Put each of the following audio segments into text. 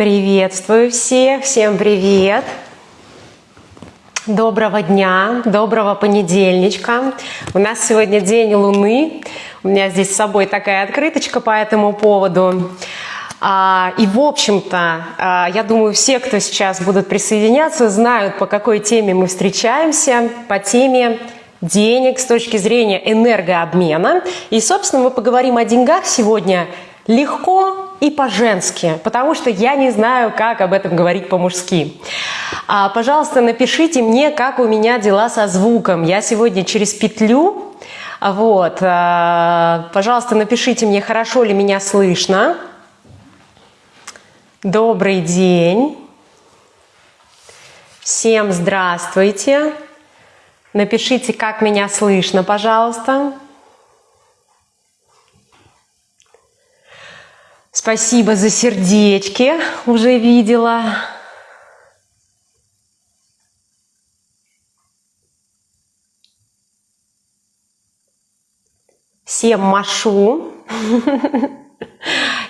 Приветствую всех, всем привет! Доброго дня, доброго понедельничка. У нас сегодня день Луны. У меня здесь с собой такая открыточка по этому поводу. А, и, в общем-то, а, я думаю, все, кто сейчас будут присоединяться, знают, по какой теме мы встречаемся. По теме денег с точки зрения энергообмена. И, собственно, мы поговорим о деньгах сегодня легко и по-женски, потому что я не знаю, как об этом говорить по-мужски. А, пожалуйста, напишите мне, как у меня дела со звуком. Я сегодня через петлю. Вот, а, пожалуйста, напишите мне, хорошо ли меня слышно. Добрый день. Всем здравствуйте. Напишите, как меня слышно, пожалуйста. Спасибо за сердечки, уже видела. Всем машу.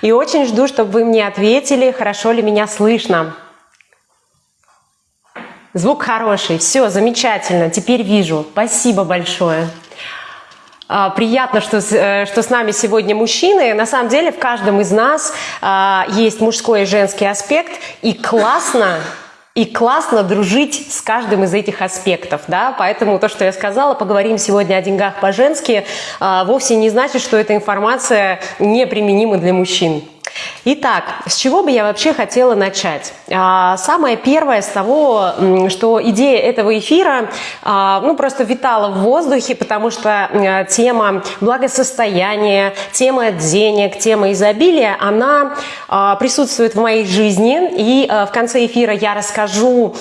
И очень жду, чтобы вы мне ответили, хорошо ли меня слышно. Звук хороший, все, замечательно, теперь вижу. Спасибо большое. А, приятно, что, э, что с нами сегодня мужчины. На самом деле в каждом из нас а, есть мужской и женский аспект, и классно, и классно дружить с каждым из этих аспектов, да, поэтому то, что я сказала, поговорим сегодня о деньгах по-женски, а, вовсе не значит, что эта информация неприменима для мужчин. Итак, с чего бы я вообще хотела начать? А, самое первое с того, что идея этого эфира а, ну, просто витала в воздухе, потому что тема благосостояния, тема денег, тема изобилия, она а, присутствует в моей жизни. И в конце эфира я расскажу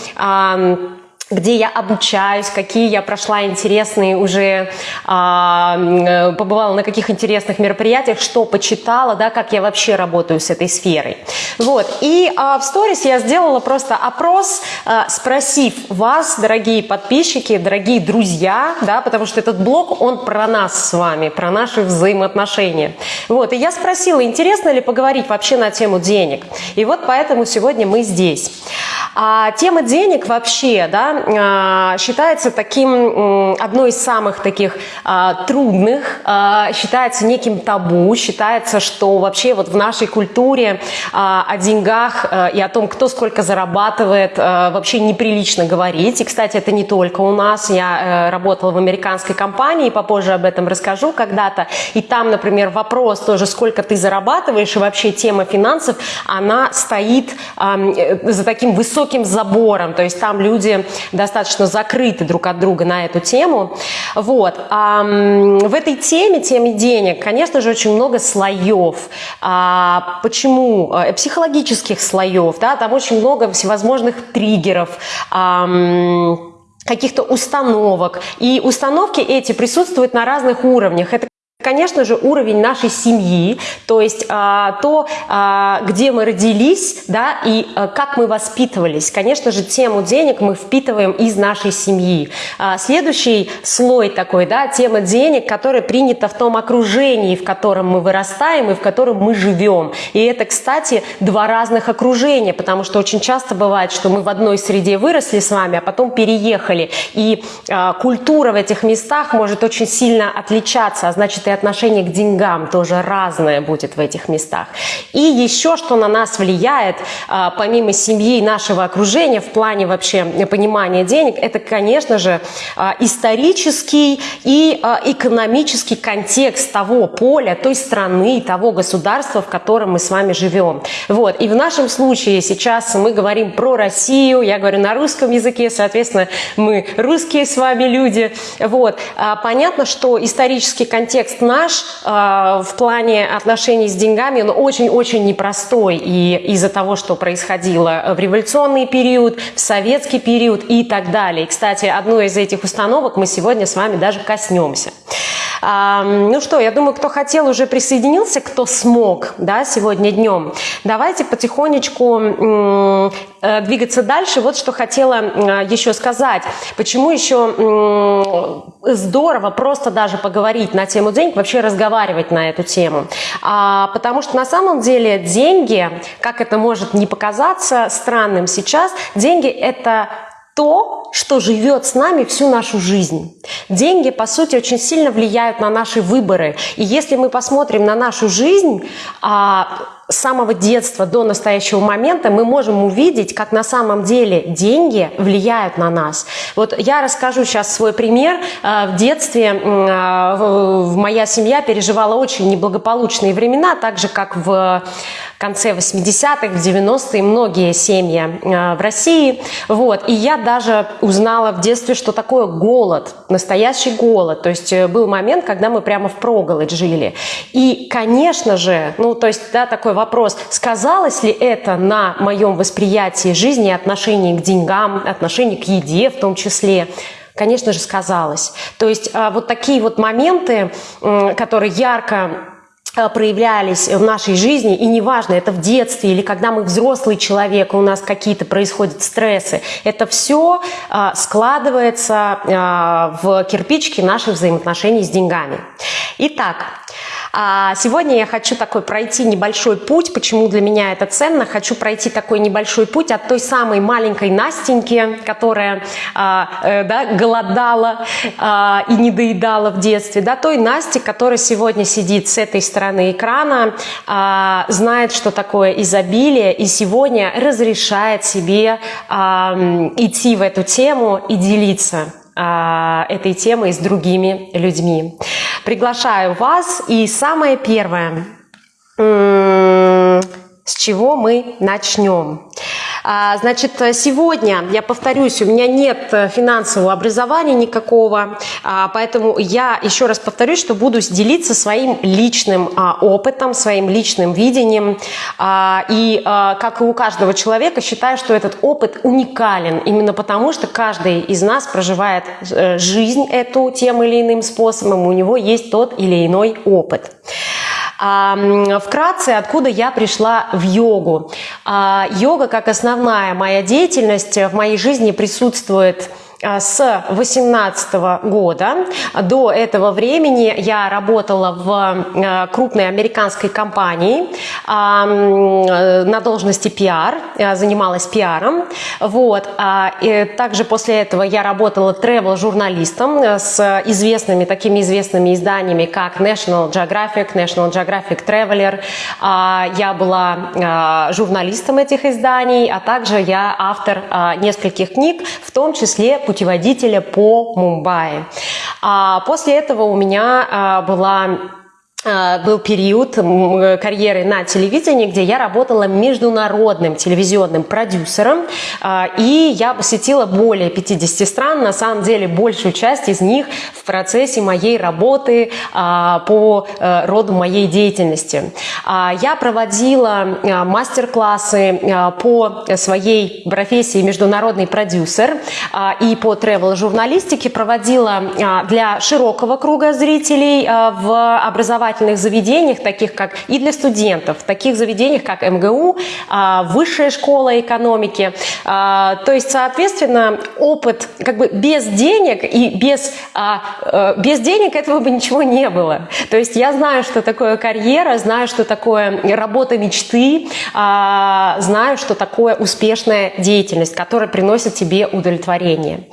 где я обучаюсь, какие я прошла интересные уже, а, э, побывала на каких интересных мероприятиях, что почитала, да, как я вообще работаю с этой сферой. Вот. И а, в сторис я сделала просто опрос, а, спросив вас, дорогие подписчики, дорогие друзья, да, потому что этот блог, он про нас с вами, про наши взаимоотношения. Вот. И я спросила, интересно ли поговорить вообще на тему денег. И вот поэтому сегодня мы здесь. А тема денег вообще, да, а, считается таким, одной из самых таких а, трудных, а, считается неким табу, считается, что вообще вот в нашей культуре о деньгах и о том, кто сколько зарабатывает, вообще неприлично говорить. И, кстати, это не только у нас. Я э, работала в американской компании, попозже об этом расскажу когда-то. И там, например, вопрос тоже, сколько ты зарабатываешь, и вообще тема финансов, она стоит э, за таким высоким забором. То есть там люди достаточно закрыты друг от друга на эту тему. Вот. А, в этой теме, теме денег, конечно же, очень много слоев. А, почему? Э, психологических слоев, да, там очень много всевозможных триггеров, каких-то установок. И установки эти присутствуют на разных уровнях. Это Конечно же, уровень нашей семьи, то есть а, то, а, где мы родились, да, и а, как мы воспитывались. Конечно же, тему денег мы впитываем из нашей семьи. Следующий слой такой, да, тема денег, которая принята в том окружении, в котором мы вырастаем и в котором мы живем. И это, кстати, два разных окружения, потому что очень часто бывает, что мы в одной среде выросли с вами, а потом переехали. И культура в этих местах может очень сильно отличаться, а значит, и отношение к деньгам тоже разное будет в этих местах. И еще, что на нас влияет, а, помимо семьи и нашего окружения, в плане вообще понимания денег, это, конечно же, а, исторический и а, экономический контекст того поля, той страны, того государства, в котором мы с вами живем. Вот. И в нашем случае сейчас мы говорим про Россию, я говорю на русском языке, соответственно, мы русские с вами люди. Вот. Понятно, что исторический контекст наш э, в плане отношений с деньгами, он очень-очень непростой. И из-за того, что происходило в революционный период, в советский период и так далее. Кстати, одной из этих установок мы сегодня с вами даже коснемся. Ну что, я думаю, кто хотел, уже присоединился, кто смог, да, сегодня днем. Давайте потихонечку э, двигаться дальше. Вот что хотела еще сказать. Почему еще здорово просто даже поговорить на тему денег, вообще разговаривать на эту тему. А, потому что на самом деле деньги, как это может не показаться странным сейчас, деньги это то, что живет с нами всю нашу жизнь. Деньги, по сути, очень сильно влияют на наши выборы. И если мы посмотрим на нашу жизнь, а, с самого детства до настоящего момента мы можем увидеть, как на самом деле деньги влияют на нас. Вот я расскажу сейчас свой пример. Э, в детстве э, моя семья переживала очень неблагополучные времена, так же как в конце 80-х, в 90-е многие семьи э, в России. Вот. И я даже узнала в детстве, что такое голод, настоящий голод. То есть был момент, когда мы прямо в проголодь жили. И, конечно же, ну, то есть, да, такой вопрос, сказалось ли это на моем восприятии жизни, отношении к деньгам, отношении к еде в том числе, конечно же, сказалось. То есть а, вот такие вот моменты, которые ярко проявлялись в нашей жизни, и неважно, это в детстве или когда мы взрослый человек, у нас какие-то происходят стрессы, это все а, складывается в кирпичики наших взаимоотношений с деньгами. Итак, а сегодня я хочу такой пройти небольшой путь. Почему для меня это ценно? Хочу пройти такой небольшой путь от той самой маленькой Настеньки, которая а, э, да, голодала а, и не доедала в детстве, до той Насти, которая сегодня сидит с этой стороны экрана, знает, что такое изобилие, и сегодня разрешает себе идти в эту тему и делиться этой темой с другими людьми. Приглашаю вас. И самое первое, с чего мы начнем? А, значит, сегодня, я повторюсь, у меня нет финансового образования никакого, а, поэтому я еще раз повторюсь, что буду делиться своим личным а, опытом, своим личным видением. И, как и у каждого человека, считаю, что этот опыт уникален, именно потому что каждый из нас проживает э, жизнь эту тем или иным способом, у него есть тот или иной опыт. Вкратце, откуда я пришла в йогу. А, йога как основная моя деятельность в моей жизни присутствует с 18 года. До этого времени я работала в а, крупной американской компании а, на должности пиар, занималась пиаром. Вот. И также после этого я работала travel-журналистом с известными, такими известными изданиями, как National Geographic, National Geographic Traveler. Я была журналистом этих изданий, а также я автор нескольких книг, в том числе путеводителя по Мумбаи. А после этого у меня а, была был период карьеры на телевидении, где я работала международным телевизионным продюсером, а, и я посетила более 50 стран, на самом деле большую часть из них в процессе моей работы а, по э, роду моей деятельности. Я проводила мастер-классы по своей профессии международный продюсер и по тревел-журналистике, проводила для широкого круга зрителей в образовании образовательных заведениях, таких как и для студентов, таких заведениях, как МГУ, а, Высшая школа экономики. А, то есть, соответственно, опыт как бы без денег и без, а, э, без денег этого бы ничего не было. То есть я знаю, что такое карьера, знаю, что такое работа мечты, знаю, что такое успешная деятельность, которая приносит тебе удовлетворение.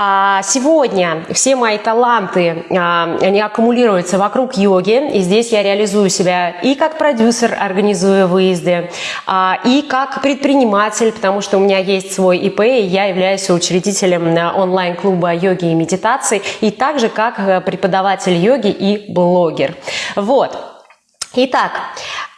А сегодня все мои таланты, а, они аккумулируются вокруг йоги, и здесь я реализую себя и как продюсер, организуя выезды, а, и как предприниматель, потому что у меня есть свой ИП, и я являюсь учредителем онлайн-клуба йоги и медитации, и также как э, преподаватель йоги и блогер. Вот. Итак,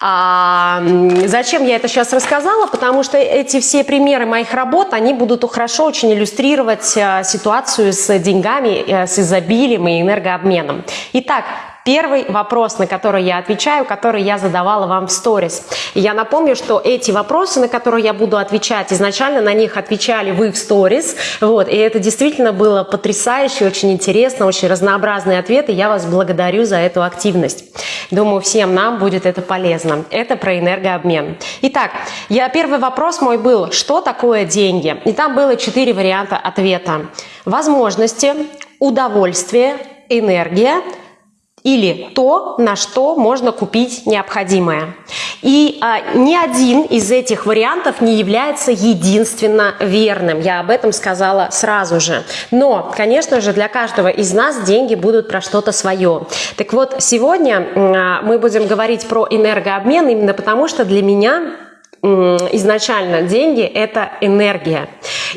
а, зачем я это сейчас рассказала? Потому что эти все примеры моих работ, они будут хорошо очень иллюстрировать а, ситуацию с деньгами, а, с изобилием и энергообменом. Итак, первый вопрос, на который я отвечаю, который я задавала вам в сторис. Я напомню, что эти вопросы, на которые я буду отвечать, изначально на них отвечали вы в сторис. Вот, и это действительно было потрясающе, очень интересно, очень разнообразные ответы. Я вас благодарю за эту активность. Думаю, всем нам будет это полезно. Это про энергообмен. Итак, я, первый вопрос мой был, что такое деньги? И там было четыре варианта ответа. Возможности, удовольствие, энергия – или то, на что можно купить необходимое. И а, ни один из этих вариантов не является единственно верным. Я об этом сказала сразу же. Но, конечно же, для каждого из нас деньги будут про что-то свое. Так вот, сегодня а, мы будем говорить про энергообмен именно потому, что для меня изначально деньги – это энергия.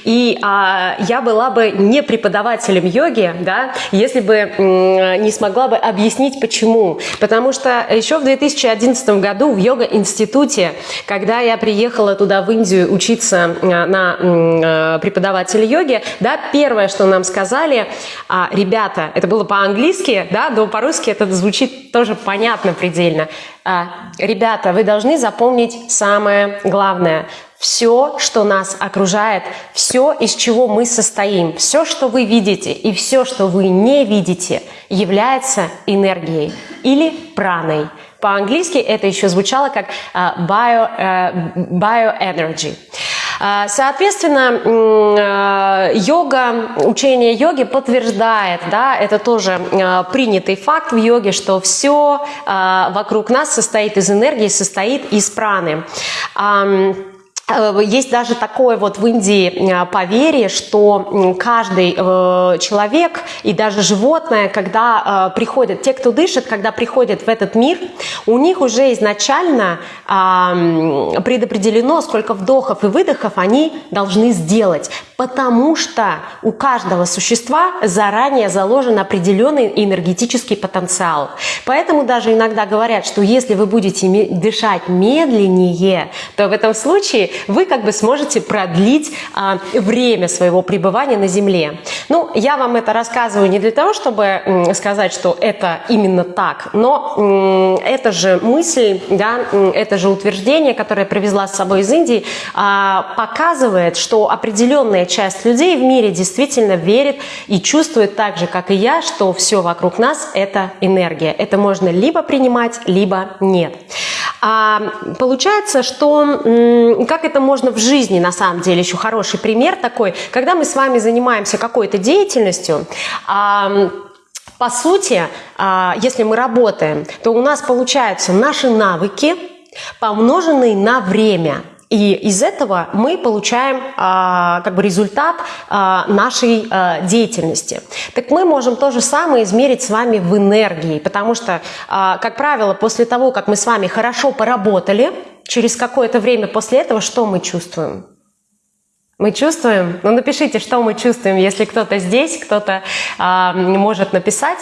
И а, я была бы не преподавателем йоги, да, если бы не смогла бы объяснить почему. Потому что еще в 2011 году в йога-институте, когда я приехала туда в Индию учиться а, на а, преподавателя йоги, да, первое, что нам сказали, а, ребята, это было по-английски, да, но по-русски это звучит тоже понятно предельно. А, ребята, вы должны запомнить самое главное. Все, что нас окружает, все, из чего мы состоим, все, что вы видите и все, что вы не видите, является энергией или праной. По-английски это еще звучало как uh, bio, uh, bioenergy. А, соответственно, а, йога, учение йоги подтверждает, да, это тоже а, принятый факт в йоге, что все вокруг нас состоит из энергии, состоит из праны. Э, есть даже такое вот в Индии э, поверье, что каждый э, человек и даже животное, когда приходят, те, кто дышит, когда приходят в этот мир, у них уже изначально предопределено, сколько вдохов и выдохов они должны сделать, потому что у каждого существа заранее заложен определенный энергетический потенциал. Поэтому даже иногда говорят, что если вы будете дышать медленнее, то в этом случае вы как бы сможете продлить а, время своего пребывания на Земле. Ну, я вам это рассказываю не для того, чтобы сказать, что это именно так, но это же мысль, да, это же утверждение, которое привезла с собой из Индии, а, показывает, что определенная часть людей в мире действительно верит и чувствует так же, как и я, что все вокруг нас – это энергия. Это можно либо принимать, либо нет. А получается, что как это можно в жизни, на самом деле, еще хороший пример такой, когда мы с вами занимаемся какой-то деятельностью, по сути, а, если мы работаем, то у нас получаются наши навыки, помноженные на время – и из этого мы получаем а, как бы результат а, нашей а, деятельности. Так мы можем то же самое измерить с вами в энергии, потому что, а, как правило, после того, как мы с вами хорошо поработали, через какое-то время после этого что мы чувствуем? Мы чувствуем? Ну напишите, что мы чувствуем, если кто-то здесь, кто-то а, может написать.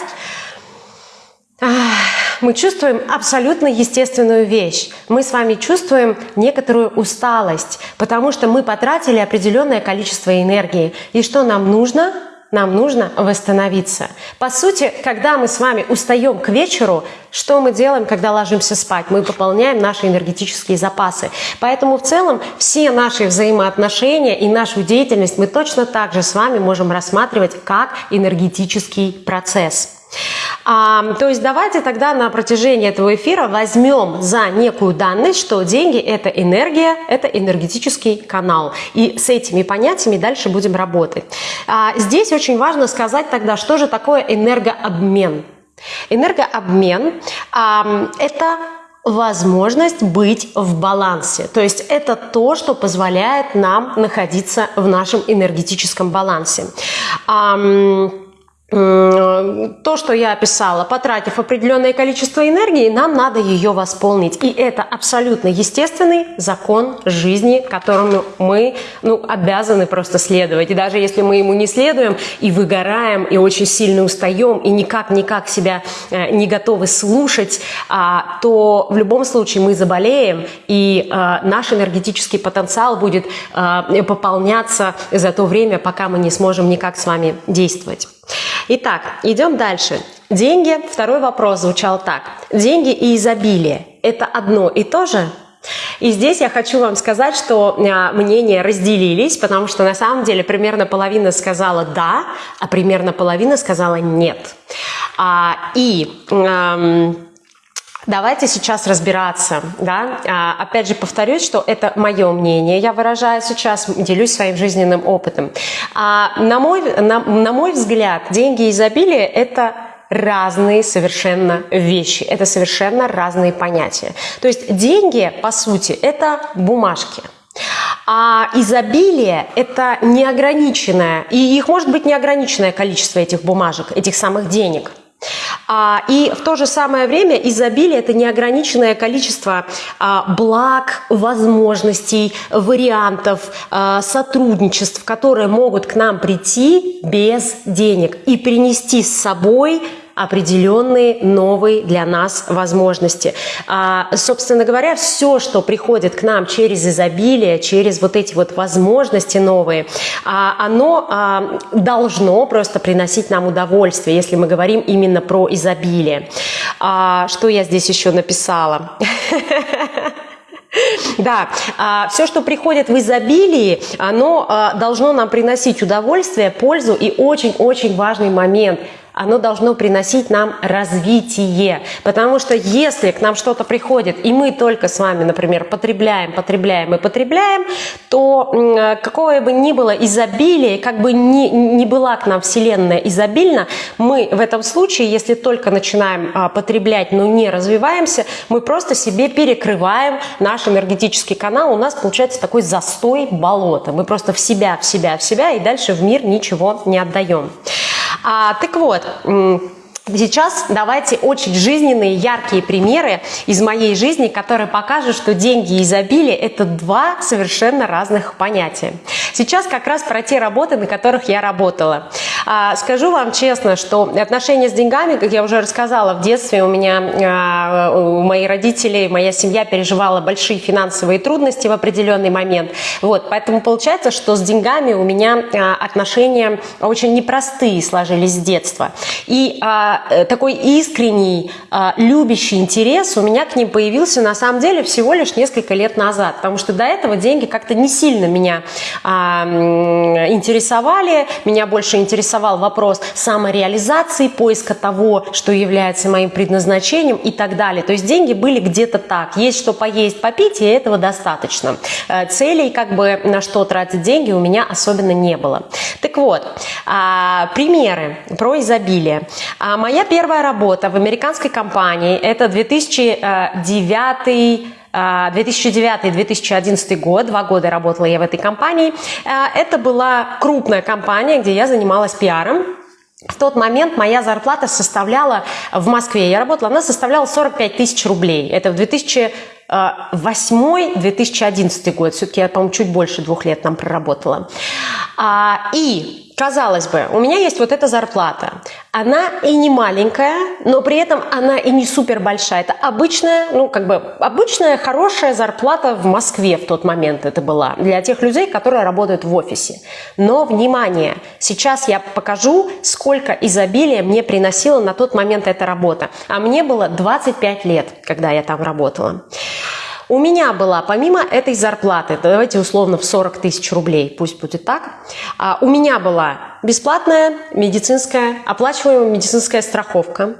Ах мы чувствуем абсолютно естественную вещь. Мы с вами чувствуем некоторую усталость, потому что мы потратили определенное количество энергии. И что нам нужно? Нам нужно восстановиться. По сути, когда мы с вами устаем к вечеру, что мы делаем, когда ложимся спать? Мы пополняем наши энергетические запасы. Поэтому в целом все наши взаимоотношения и нашу деятельность мы точно так же с вами можем рассматривать как энергетический процесс. А, то есть давайте тогда на протяжении этого эфира возьмем за некую данность, что деньги – это энергия, это энергетический канал. И с этими понятиями дальше будем работать. А, здесь очень важно сказать тогда, что же такое энергообмен. Энергообмен а, – это возможность быть в балансе. То есть это то, что позволяет нам находиться в нашем энергетическом балансе. Э, то, что я описала, потратив определенное количество энергии, нам надо ее восполнить. И это абсолютно естественный закон жизни, которому мы ну, обязаны просто следовать. И даже если мы ему не следуем и выгораем, и очень сильно устаем, и никак-никак себя э, не готовы слушать, а, то в любом случае мы заболеем, и а, наш энергетический потенциал будет пополняться за то время, пока мы не сможем никак с вами действовать. Итак, идем дальше. Деньги, второй вопрос звучал так. Деньги и изобилие – это одно и то же? И здесь я хочу вам сказать, что а, мнения разделились, потому что на самом деле примерно половина сказала «да», а примерно половина сказала «нет». А, и... Эм, Давайте сейчас разбираться. Да? А, опять же повторюсь, что это мое мнение, я выражаю сейчас, делюсь своим жизненным опытом. А, на, мой, на, на мой взгляд, деньги и изобилие – это разные совершенно вещи, это совершенно разные понятия. То есть деньги, по сути, это бумажки. А изобилие – это неограниченное, и их может быть неограниченное количество этих бумажек, этих самых денег – а, и в то же самое время изобилие – это неограниченное количество а, благ, возможностей, вариантов, а, сотрудничеств, которые могут к нам прийти без денег и принести с собой определенные новые для нас возможности. А, собственно говоря, все, что приходит к нам через изобилие, через вот эти вот возможности новые, а, оно а, должно просто приносить нам удовольствие, если мы говорим именно про изобилие. А, что я здесь еще написала? Да, а, все, что приходит в изобилии, оно а, должно нам приносить удовольствие, пользу и очень-очень важный момент – оно должно приносить нам развитие. Потому что если к нам что-то приходит, и мы только с вами, например, потребляем, потребляем и потребляем, то какое бы ни было изобилие, как бы ни, ни была к нам Вселенная изобильна, мы в этом случае, если только начинаем а, потреблять, но не развиваемся, мы просто себе перекрываем наш энергетический канал, у нас получается такой застой болота. Мы просто в себя, в себя, в себя, и дальше в мир ничего не отдаем. А, так вот, Сейчас давайте очень жизненные, яркие примеры из моей жизни, которые покажут, что деньги и изобилие – это два совершенно разных понятия. Сейчас как раз про те работы, на которых я работала. А, скажу вам честно, что отношения с деньгами, как я уже рассказала, в детстве у меня, а, у моих родителей, моя семья переживала большие финансовые трудности в определенный момент. Вот, поэтому получается, что с деньгами у меня а, отношения очень непростые сложились с детства. И э, такой искренний, любящий интерес у меня к ним появился на самом деле всего лишь несколько лет назад, потому что до этого деньги как-то не сильно меня интересовали, меня больше интересовал вопрос самореализации, поиска того, что является моим предназначением и так далее. То есть деньги были где-то так. Есть что поесть, попить, и этого достаточно. Э, целей, как бы на что тратить деньги, у меня особенно не было. Так вот, а, примеры про изобилие. А, моя первая работа в американской компании – это 2009 2009-2011 год, два года работала я в этой компании. Э, это была крупная компания, где я занималась пиаром. В тот момент моя зарплата составляла, в Москве я работала, она составляла 45 тысяч рублей. Это в 2008-2011 год. Все-таки я, по-моему, чуть больше двух лет там проработала. А, и Казалось бы, у меня есть вот эта зарплата. Она и не маленькая, но при этом она и не супер большая. Это обычная, ну как бы обычная хорошая зарплата в Москве в тот момент это была для тех людей, которые работают в офисе. Но внимание, сейчас я покажу, сколько изобилия мне приносила на тот момент эта работа. А мне было 25 лет, когда я там работала. У меня была, помимо этой зарплаты, давайте условно в 40 тысяч рублей, пусть будет так, а, у меня была бесплатная медицинская, оплачиваемая медицинская страховка.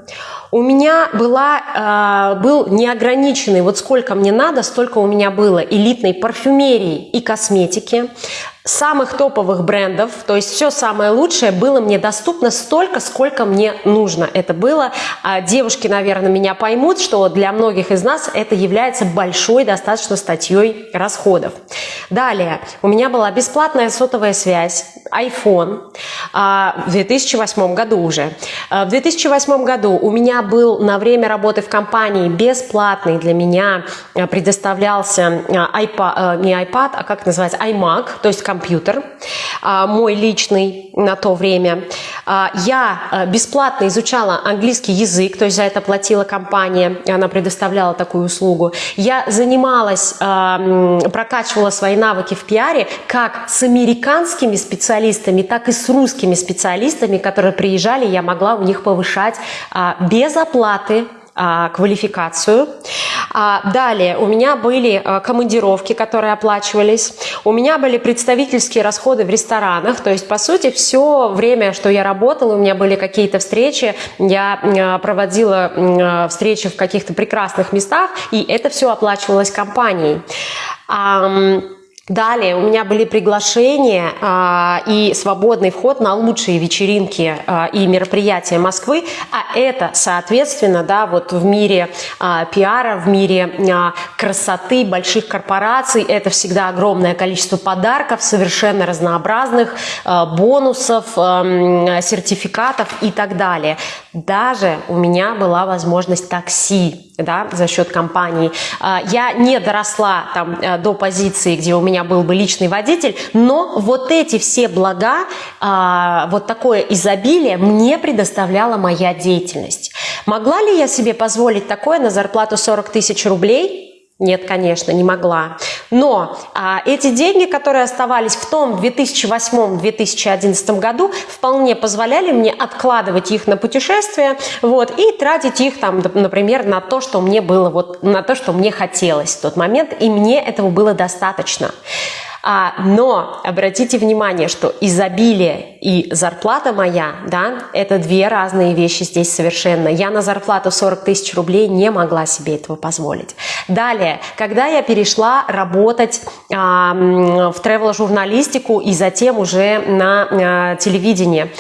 У меня была, э, был неограниченный, вот сколько мне надо, столько у меня было элитной парфюмерии и косметики, самых топовых брендов, то есть все самое лучшее было мне доступно столько, сколько мне нужно. Это было, а девушки, наверное, меня поймут, что для многих из нас это является большой достаточно статьей расходов. Далее, у меня была бесплатная сотовая связь, iPhone в 2008 году уже. А, в 2008 году у меня был на время работы в компании бесплатный для меня предоставлялся iPad, не iPad, а как называется, iMac, то есть компьютер, а, мой личный на то время. А, я а, бесплатно изучала английский язык, то есть за это платила компания, она предоставляла такую услугу. Я занималась, прокачивала свои навыки в пиаре как с американскими специалистами, так и с русскими узкими специалистами, которые приезжали, я могла у них повышать а, без оплаты а, квалификацию. А, далее у меня были командировки, которые оплачивались. У меня были представительские расходы в ресторанах. То есть, по сути, все время, что я работала, у меня были какие-то встречи. Я проводила встречи в каких-то прекрасных местах, и это все оплачивалось компанией. Далее у меня были приглашения а, и свободный вход на лучшие вечеринки а, и мероприятия Москвы, а это, соответственно, да, вот в мире а, пиара, в мире а, красоты больших корпораций, это всегда огромное количество подарков, совершенно разнообразных, а, бонусов, а, сертификатов и так далее. Даже у меня была возможность такси да, за счет компании. А, я не доросла там э, до позиции, где у меня был бы личный водитель, но вот эти все блага, а, вот такое изобилие мне предоставляла моя деятельность. Могла ли я себе позволить такое на зарплату 40 тысяч рублей? Нет, конечно, не могла. Но а, эти деньги, которые оставались в том 2008-2011 году, вполне позволяли мне откладывать их на путешествия вот, и тратить их, там, например, на то, что мне было, вот, на то, что мне хотелось в тот момент, и мне этого было достаточно. А, но обратите внимание, что изобилие и зарплата моя, да, это две разные вещи здесь совершенно. Я на зарплату 40 тысяч рублей не могла себе этого позволить. Далее, когда я перешла работать а, в тревел-журналистику и затем уже на а, телевидение,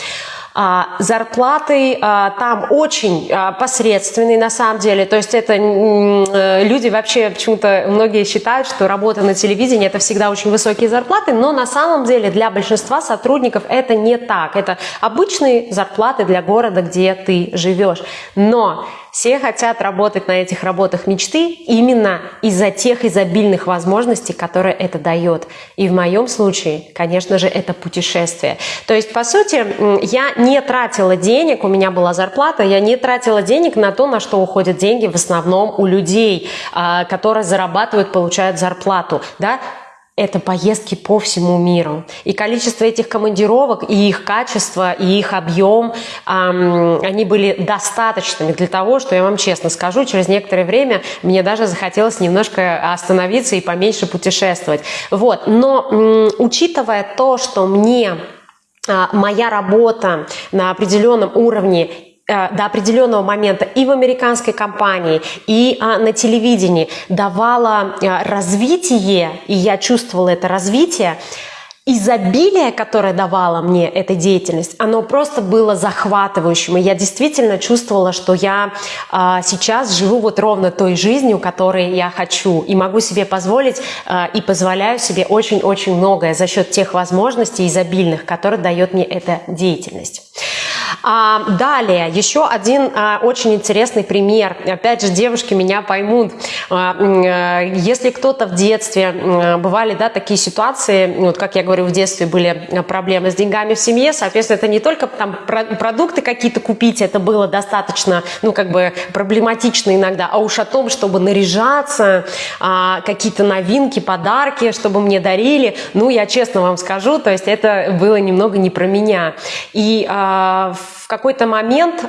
зарплаты а, там очень а, посредственные на самом деле. То есть это э, люди вообще почему-то многие считают, что работа на телевидении это всегда очень высокие зарплаты, но на самом деле для большинства сотрудников это не так. Это обычные зарплаты для города, где ты живешь. Но все хотят работать на этих работах мечты именно из-за тех изобильных возможностей, которые это дает. И в моем случае, конечно же, это путешествие. То есть, по сути, я не тратила денег, у меня была зарплата, я не тратила денег на то, на что уходят деньги в основном у людей, а, которые зарабатывают, получают зарплату. Да? Это поездки по всему миру. И количество этих командировок, и их качество, и их объем, эм, они были достаточными для того, что я вам честно скажу, через некоторое время мне даже захотелось немножко остановиться и поменьше путешествовать. Вот. Но м, учитывая то, что мне а, моя работа на определенном уровне до определенного момента и в американской компании, и а, на телевидении давала а, развитие, и я чувствовала это развитие, изобилие, которое давала мне эта деятельность, оно просто было захватывающим. И я действительно чувствовала, что я а, сейчас живу вот ровно той жизнью, которой я хочу. И могу себе позволить а, и позволяю себе очень-очень многое за счет тех возможностей изобильных, которые дает мне эта деятельность. А, далее, еще один а, очень интересный пример. Опять же, девушки меня поймут. А, а, если кто-то в детстве, а, бывали да, такие ситуации, вот как я говорю, в детстве были проблемы с деньгами в семье, соответственно, это не только там продукты какие-то купить, это было достаточно, ну, как бы проблематично иногда, а уж о том, чтобы наряжаться, а, какие-то новинки, подарки, чтобы мне дарили, ну, я честно вам скажу, то есть это было немного не про меня. И а, в какой-то момент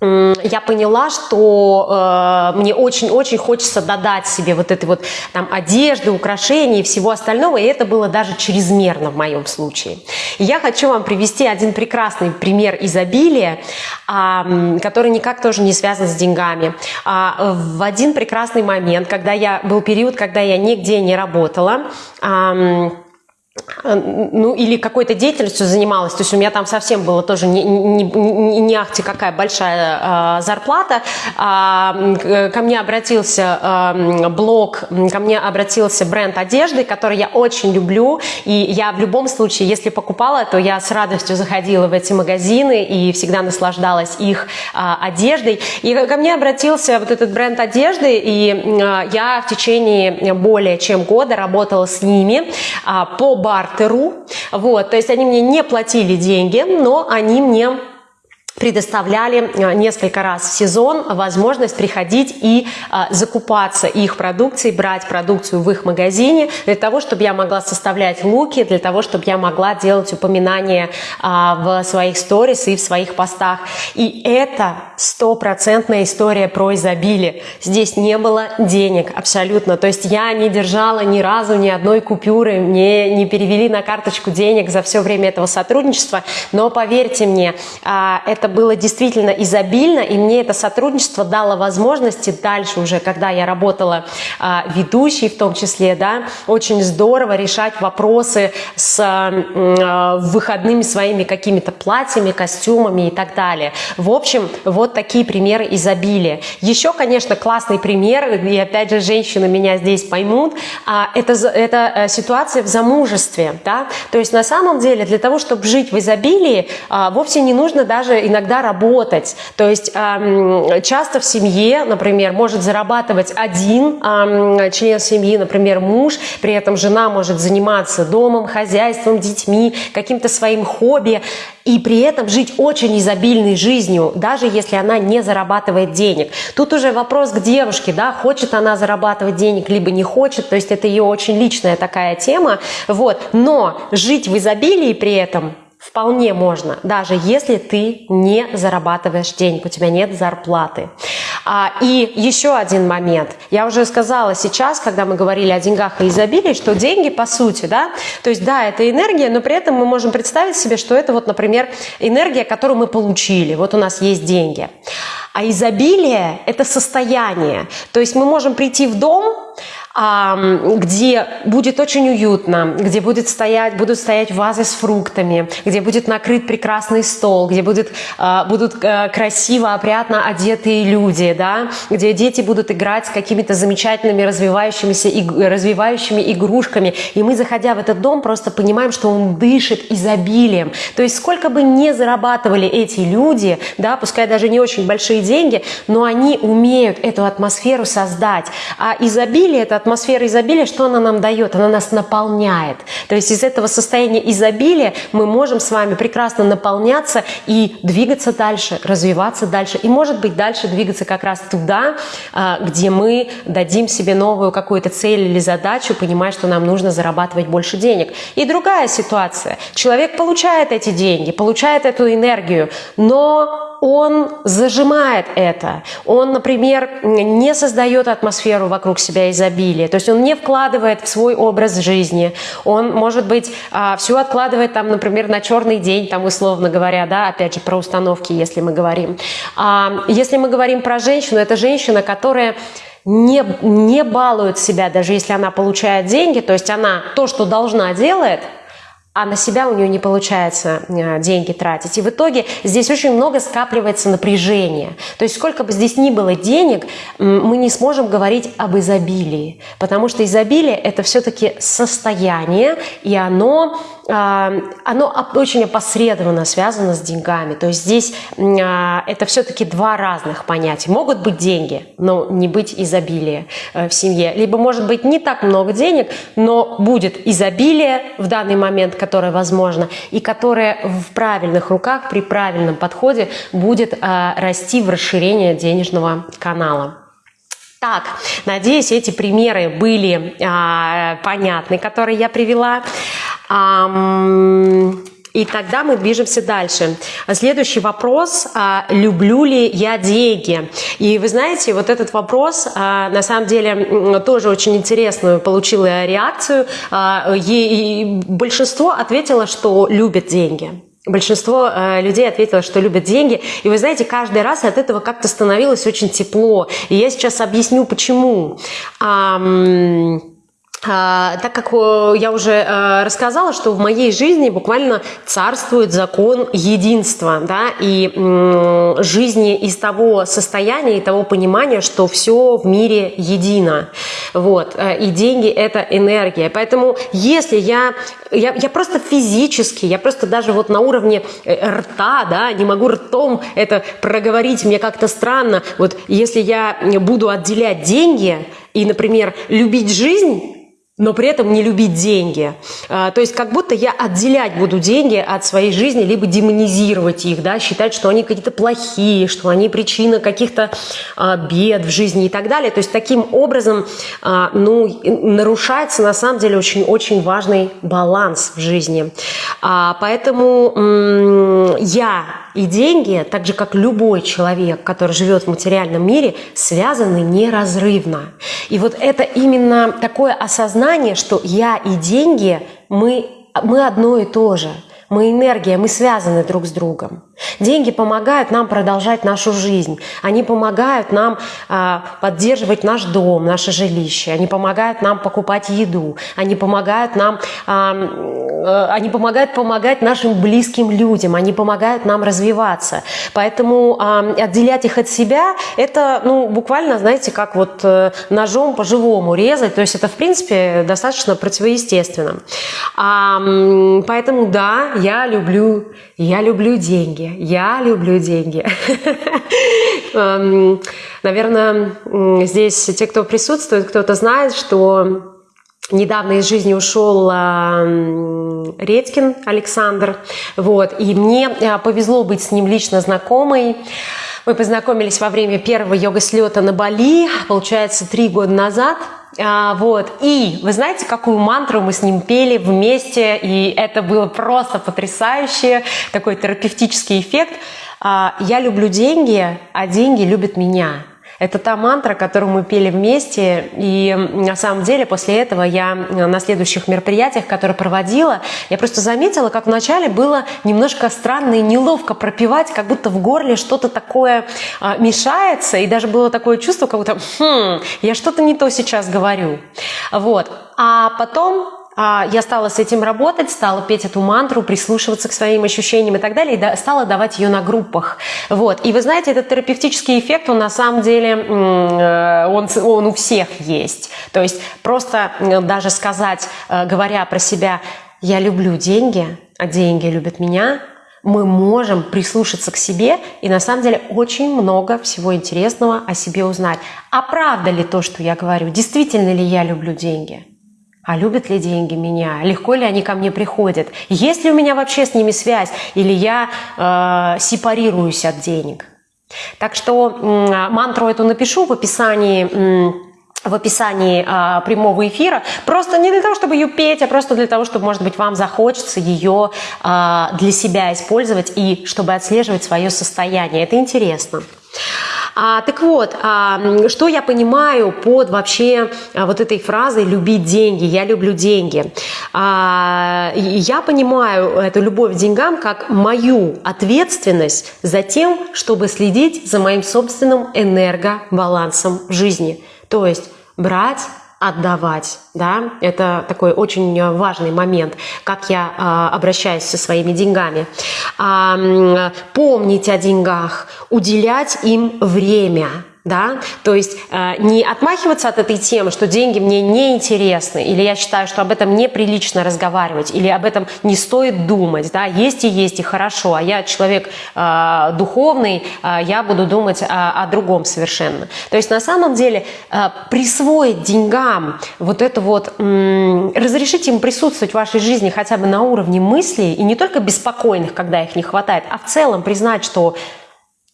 я поняла, что э, мне очень-очень хочется додать себе вот этой вот там одежды, украшений и всего остального, и это было даже чрезмерно в моем случае. И я хочу вам привести один прекрасный пример изобилия, э, который никак тоже не связан с деньгами. А, в один прекрасный момент, когда я был период, когда я нигде не работала, э, ну, или какой-то деятельностью занималась, то есть у меня там совсем было тоже не, не, не, не ахти какая большая э, зарплата, а, ко мне обратился э, блог, ко мне обратился бренд одежды, который я очень люблю, и я в любом случае, если покупала, то я с радостью заходила в эти магазины и всегда наслаждалась их э, одеждой, и ко мне обратился вот этот бренд одежды, и э, я в течение более чем года работала с ними э, по бартеру. Вот, то есть они мне не платили деньги, но они мне предоставляли э, несколько раз в сезон возможность приходить и а, закупаться их продукцией, брать продукцию в их магазине для того, чтобы я могла составлять луки, для того, чтобы я могла делать упоминания а, в своих сторис и в своих постах. И это стопроцентная история про изобилие. Здесь не было денег абсолютно. То есть я не держала ни разу ни одной купюры, мне не перевели на карточку денег за все время этого сотрудничества. Но поверьте мне, а, это это было действительно изобильно, и мне это сотрудничество дало возможности дальше уже, когда я работала а, ведущей в том числе, да, очень здорово решать вопросы с а, выходными своими какими-то платьями, костюмами и так далее. В общем, вот такие примеры изобилия. Еще, конечно, классный пример, и опять же, женщины меня здесь поймут, а, это, это э, ситуация в замужестве, да, то есть на самом деле для того, чтобы жить в изобилии, а, вовсе не нужно даже иногда работать. То есть часто в семье, например, может зарабатывать один член семьи, например, муж, при этом жена может заниматься домом, хозяйством, детьми, каким-то своим хобби. И при этом жить очень изобильной жизнью, даже если она не зарабатывает денег. Тут уже вопрос к девушке, да, хочет она зарабатывать денег, либо не хочет, то есть это ее очень личная такая тема, вот, но жить в изобилии при этом Вполне можно, даже если ты не зарабатываешь денег, у тебя нет зарплаты. А, и еще один момент. Я уже сказала сейчас, когда мы говорили о деньгах и изобилии, что деньги по сути, да, то есть да, это энергия, но при этом мы можем представить себе, что это вот, например, энергия, которую мы получили. Вот у нас есть деньги. А изобилие – это состояние. То есть мы можем прийти в дом, где будет очень уютно, где будет стоять, будут стоять вазы с фруктами, где будет накрыт прекрасный стол, где будет, а, будут э, красиво, опрятно одетые люди, да, где дети будут играть с какими-то замечательными развивающимися, развивающими игрушками. И мы, заходя в этот дом, просто понимаем, что он дышит изобилием. То есть сколько бы не зарабатывали эти люди, да, пускай даже не очень большие деньги, но они умеют эту атмосферу создать. А изобилие – это атмосфера изобилия, что она нам дает? Она нас наполняет. То есть из этого состояния изобилия мы можем с вами прекрасно наполняться и двигаться дальше, развиваться дальше. И, может быть, дальше двигаться как раз туда, а, где мы дадим себе новую какую-то цель или задачу, понимая, что нам нужно зарабатывать больше денег. И другая ситуация. Человек получает эти деньги, получает эту энергию, но он зажимает это. Он, например, не создает атмосферу вокруг себя изобилия. То есть он не вкладывает в свой образ жизни. Он, может быть, а, все откладывает, там, например, на черный день, там, условно говоря, да, опять же, про установки, если мы говорим. А, если мы говорим про женщину, это женщина, которая не, не балует себя, даже если она получает деньги, то есть она то, что должна, делает – а на себя у нее не получается э, деньги тратить. И в итоге здесь очень много скапливается напряжения. То есть сколько бы здесь ни было денег, мы не сможем говорить об изобилии, потому что изобилие – это все-таки состояние, и оно оно очень опосредованно связано с деньгами. То есть здесь а, это все-таки два разных понятия. Могут быть деньги, но не быть изобилия э, в семье. Либо может быть не так много денег, но будет изобилие в данный момент, которое возможно, и которое в правильных руках, при правильном подходе будет а, расти в расширение денежного канала. Так, надеюсь, эти примеры были а, понятны, которые я привела. И тогда мы движемся дальше. Следующий вопрос. А, люблю ли я деньги? И вы знаете, вот этот вопрос, а, на самом деле, тоже очень интересную получила реакцию. А, и большинство ответило, что любят деньги. Большинство э, людей ответило, что любят деньги. И вы знаете, каждый раз от этого как-то становилось очень тепло. И я сейчас объясню, почему. А, так как я уже э, рассказала, что в моей жизни буквально царствует закон единства, да, и жизни из того состояния и того понимания, что все в мире едино, вот, э, и деньги – это энергия. Поэтому если я, я, я просто физически, я просто даже вот на уровне э, рта, да, не могу ртом это проговорить, мне как-то странно, вот если я буду отделять деньги и, например, любить жизнь, но при этом не любить деньги. А, то есть как будто я отделять буду деньги от своей жизни, либо демонизировать их, да, считать, что они какие-то плохие, что они причина каких-то а, бед в жизни и так далее. То есть таким образом а, ну, нарушается на самом деле очень-очень важный баланс в жизни. Поэтому я и деньги, так же как любой человек, который живет в материальном мире, связаны неразрывно. И вот это именно такое осознание, что я и деньги, мы, мы одно и то же – мы энергия, мы связаны друг с другом. Деньги помогают нам продолжать нашу жизнь. Они помогают нам э, поддерживать наш дом, наше жилище. Они помогают нам покупать еду. Они помогают нам, э, э, они помогают помогать нашим близким людям. Они помогают нам развиваться. Поэтому э, отделять их от себя – это, ну, буквально, знаете, как вот э, ножом по-живому резать. То есть это, в принципе, достаточно противоестественно. А, поэтому, да, я люблю, я люблю деньги, я люблю деньги. Эм, наверное, здесь те, кто присутствует, кто-то знает, что Недавно из жизни ушел Редькин Александр, вот, и мне э, повезло быть с ним лично знакомой. Мы познакомились во время первого йога-слета на Бали, получается, три года назад – а, вот. И вы знаете, какую мантру мы с ним пели вместе, и это было просто потрясающе, такой терапевтический эффект. А, «Я люблю деньги, а деньги любят меня». Это та мантра, которую мы пели вместе, и на самом деле после этого я на следующих мероприятиях, которые проводила, я просто заметила, как вначале было немножко странно и неловко пропивать, как будто в горле что-то такое а, мешается, и даже было такое чувство, как будто хм, я что-то не то сейчас говорю. Вот. А потом я стала с этим работать, стала петь эту мантру, прислушиваться к своим ощущениям и так далее, и стала давать ее на группах. Вот. И вы знаете, этот терапевтический эффект, он на самом деле, э, он, он у всех есть. То есть просто даже сказать, э, говоря про себя, я люблю деньги, а деньги любят меня, мы можем прислушаться к себе и на самом деле очень много всего интересного о себе узнать. А правда ли то, что я говорю? Действительно ли я люблю деньги? А любят ли деньги меня? Легко ли они ко мне приходят? Есть ли у меня вообще с ними связь? Или я э, сепарируюсь от денег? Так что э, мантру эту напишу в описании э, в описании э, прямого эфира, просто не для того, чтобы ее петь, а просто для того, чтобы, может быть, вам захочется ее э, для себя использовать и чтобы отслеживать свое состояние. Это интересно. А, так вот, а, что я понимаю под вообще а, вот этой фразой «любить деньги», «я люблю деньги». А, я понимаю эту любовь к деньгам как мою ответственность за тем, чтобы следить за моим собственным энергобалансом жизни. То есть брать отдавать, да, это такой очень важный момент, как я э, обращаюсь со своими деньгами. Э, помнить о деньгах, уделять им время, да, то есть э, не отмахиваться от этой темы, что деньги мне не интересны, или я считаю, что об этом неприлично разговаривать, или об этом не стоит думать, да, есть и есть и хорошо, а я человек э, духовный, э, я буду думать о, о другом совершенно. То есть на самом деле э, присвоить деньгам вот это вот, э, разрешить им присутствовать в вашей жизни хотя бы на уровне мыслей, и не только беспокойных, когда их не хватает, а в целом признать, что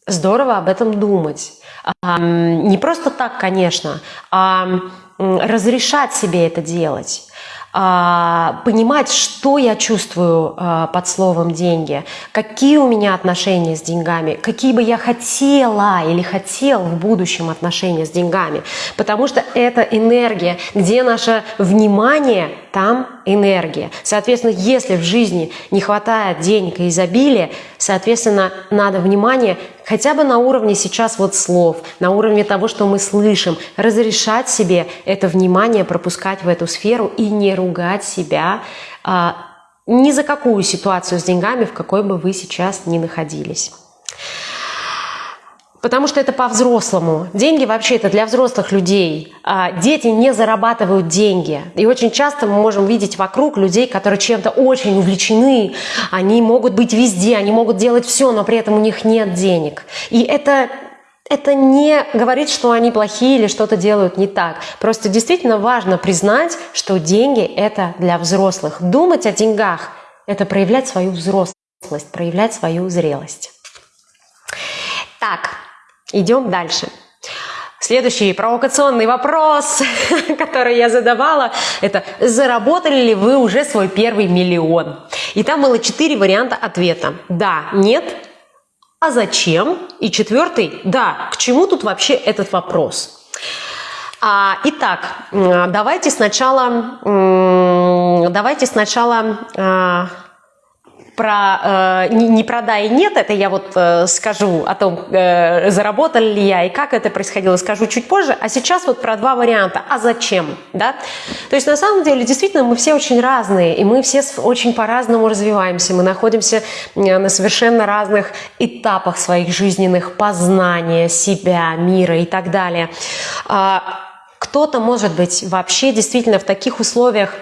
здорово об этом думать не просто так, конечно, а разрешать себе это делать а, понимать, что я чувствую а, под словом деньги, какие у меня отношения с деньгами, какие бы я хотела или хотел в будущем отношения с деньгами. Потому что это энергия, где наше внимание, там энергия. Соответственно, если в жизни не хватает денег и изобилия, соответственно, надо внимание хотя бы на уровне сейчас вот слов, на уровне того, что мы слышим, разрешать себе это внимание пропускать в эту сферу и не ругать себя а, ни за какую ситуацию с деньгами, в какой бы вы сейчас ни находились. Потому что это по-взрослому. Деньги вообще это для взрослых людей. А дети не зарабатывают деньги. И очень часто мы можем видеть вокруг людей, которые чем-то очень увлечены. Они могут быть везде, они могут делать все, но при этом у них нет денег. И это это не говорит, что они плохие или что-то делают не так. Просто действительно важно признать, что деньги – это для взрослых. Думать о деньгах – это проявлять свою взрослость, проявлять свою зрелость. Так, идем дальше. Следующий провокационный вопрос, который я задавала, это заработали ли вы уже свой первый миллион? И там было четыре варианта ответа. Да, нет, а зачем? И четвертый, да, к чему тут вообще этот вопрос? А, итак, давайте сначала, давайте сначала а, про э, не, не про да и нет, это я вот э, скажу о том, э, заработали ли я и как это происходило, скажу чуть позже. А сейчас вот про два варианта. А зачем? Да? То есть на самом деле действительно мы все очень разные, и мы все очень по-разному развиваемся. Мы находимся на совершенно разных этапах своих жизненных познания себя, мира и так далее. А, кто-то, может быть, вообще действительно в таких условиях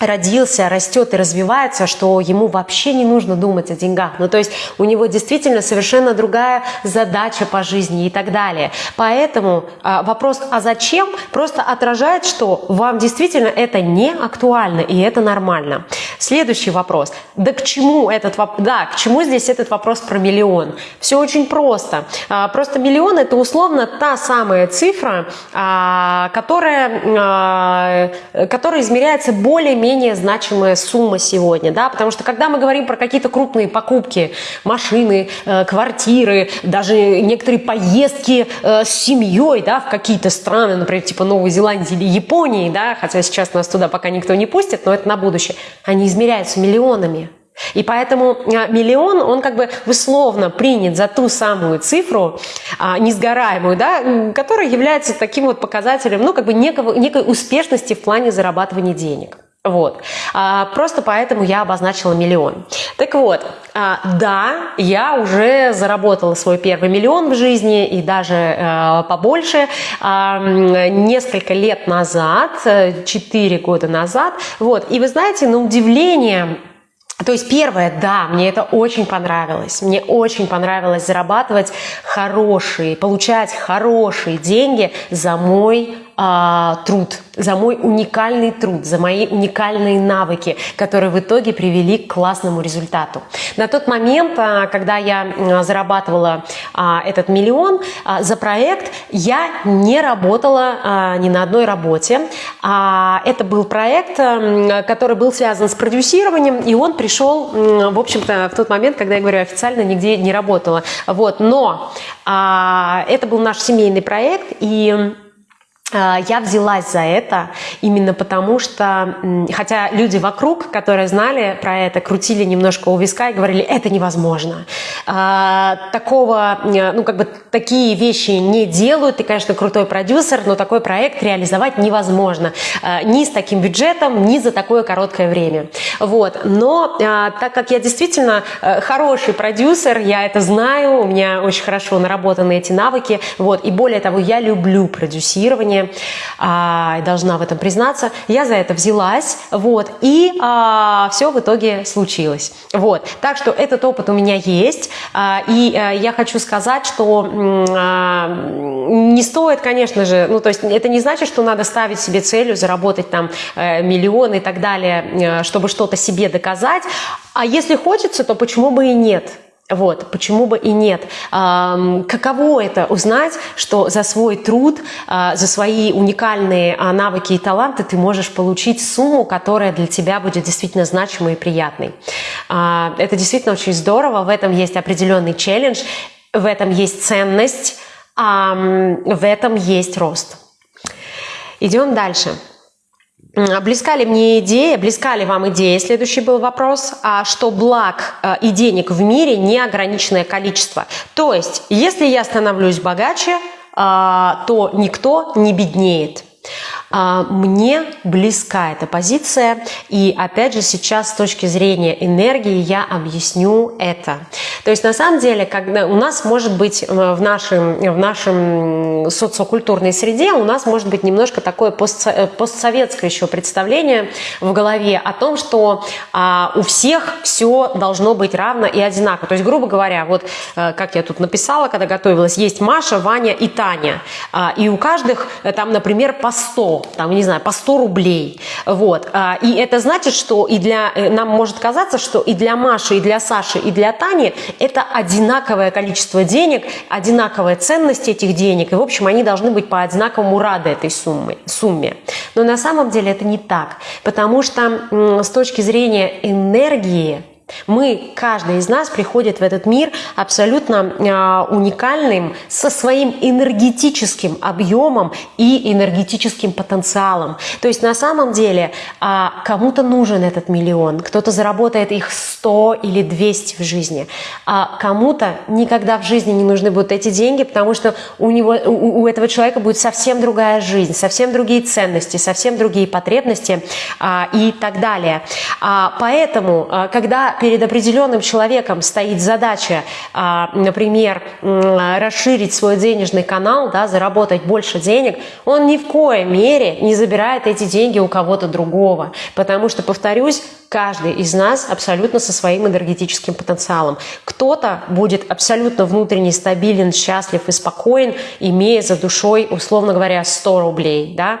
родился, растет и развивается, что ему вообще не нужно думать о деньгах. Ну, то есть у него действительно совершенно другая задача по жизни и так далее. Поэтому а, вопрос «а зачем?» просто отражает, что вам действительно это не актуально, и это нормально. Следующий вопрос. Да к чему этот вопрос? Да, к чему здесь этот вопрос про миллион? Все очень просто. А, просто миллион – это условно та самая цифра, а, которая, а, которая измеряется более-менее менее значимая сумма сегодня, да, потому что когда мы говорим про какие-то крупные покупки, машины, э, квартиры, даже некоторые поездки э, с семьей, да, в какие-то страны, например, типа Новой Зеландии или Японии, да, хотя сейчас нас туда пока никто не пустит, но это на будущее, они измеряются миллионами. И поэтому э, миллион, он как бы условно принят за ту самую цифру, а, несгораемую, да, которая является таким вот показателем, ну, как бы некого, некой успешности в плане зарабатывания денег. Вот. А, просто поэтому я обозначила миллион. Так вот, а, да, я уже заработала свой первый миллион в жизни и даже а, побольше а, несколько лет назад, 4 года назад. Вот. И вы знаете, на удивление то есть первое, да, мне это очень понравилось. Мне очень понравилось зарабатывать хорошие, получать хорошие деньги за мой а, труд, за мой уникальный труд, за мои уникальные навыки, которые в итоге привели к классному результату. На тот момент, а, когда я зарабатывала а, этот миллион а, за проект, я не работала ни на одной работе. Это был проект, который был связан с продюсированием, и он пришел, в общем-то, в тот момент, когда я говорю официально, нигде не работала. Вот, но это был наш семейный проект, и я взялась за это именно потому, что, хотя люди вокруг, которые знали про это, крутили немножко у виска и говорили, это невозможно. А, такого, ну как бы такие вещи не делают, ты, конечно, крутой продюсер, но такой проект реализовать невозможно. А, ни с таким бюджетом, ни за такое короткое время. Вот. Но так как я действительно э, хороший продюсер, я это знаю, у меня очень хорошо наработаны эти навыки, вот, и более того, я люблю продюсирование, жизни, а, должна в этом признаться. Я за это взялась, вот, и а, все в итоге случилось. Вот, так что этот опыт у меня есть, а, и а, я хочу сказать, что а, не стоит, конечно же, ну, то есть это не значит, что надо ставить себе целью заработать там э, миллион и так далее, э, чтобы что-то себе доказать, а если хочется, то почему бы и нет? Вот, почему бы и нет? Каково это узнать, что за свой труд, а, за свои уникальные а, навыки и таланты ты можешь получить сумму, которая для тебя будет действительно значимой и приятной. А, это действительно очень здорово, в этом есть определенный челлендж, в этом есть ценность, в этом есть рост. Идем дальше. Близка ли мне идея, близка ли вам идея, следующий был вопрос, а что благ э, и денег в мире неограниченное количество. То есть, если я становлюсь богаче, а, то никто не беднеет. А, мне близка эта позиция, и опять же сейчас с точки зрения энергии я объясню это. То есть на самом деле, когда у нас может быть э, в нашем, в нашем социокультурной среде, у нас может быть немножко такое э, постсоветское еще представление в голове о том, что а, у всех все должно быть равно и одинаково. То есть, грубо говоря, вот э, как я тут написала, когда готовилась, есть Маша, Ваня и Таня. А, и у каждых там, например, по 100, там, не знаю, по 100 рублей. Вот. А, и это значит, что и для, нам может казаться, что и для Маши, и для Саши, и для Тани это одинаковое количество денег, одинаковая ценность этих денег, и, в общем, они должны быть по одинаковому рады этой суммы, сумме. Но на самом деле это не так, потому что с точки зрения энергии, мы, каждый из нас приходит в этот мир абсолютно э, уникальным, со своим энергетическим объемом и энергетическим потенциалом. То есть на самом деле э, кому-то нужен этот миллион, кто-то заработает их 100 или 200 в жизни, а кому-то никогда в жизни не нужны будут эти деньги, потому что у, него, у, у этого человека будет совсем другая жизнь, совсем другие ценности, совсем другие потребности э, и так далее. А, поэтому, э, когда перед определенным человеком стоит задача, а, например, расширить свой денежный канал, да, заработать больше денег, он ни в коей мере не забирает эти деньги у кого-то другого. Потому что, повторюсь, каждый из нас абсолютно со своим энергетическим потенциалом. Кто-то будет абсолютно внутренне стабилен, счастлив и спокоен, имея за душой, условно говоря, 100 рублей. Да?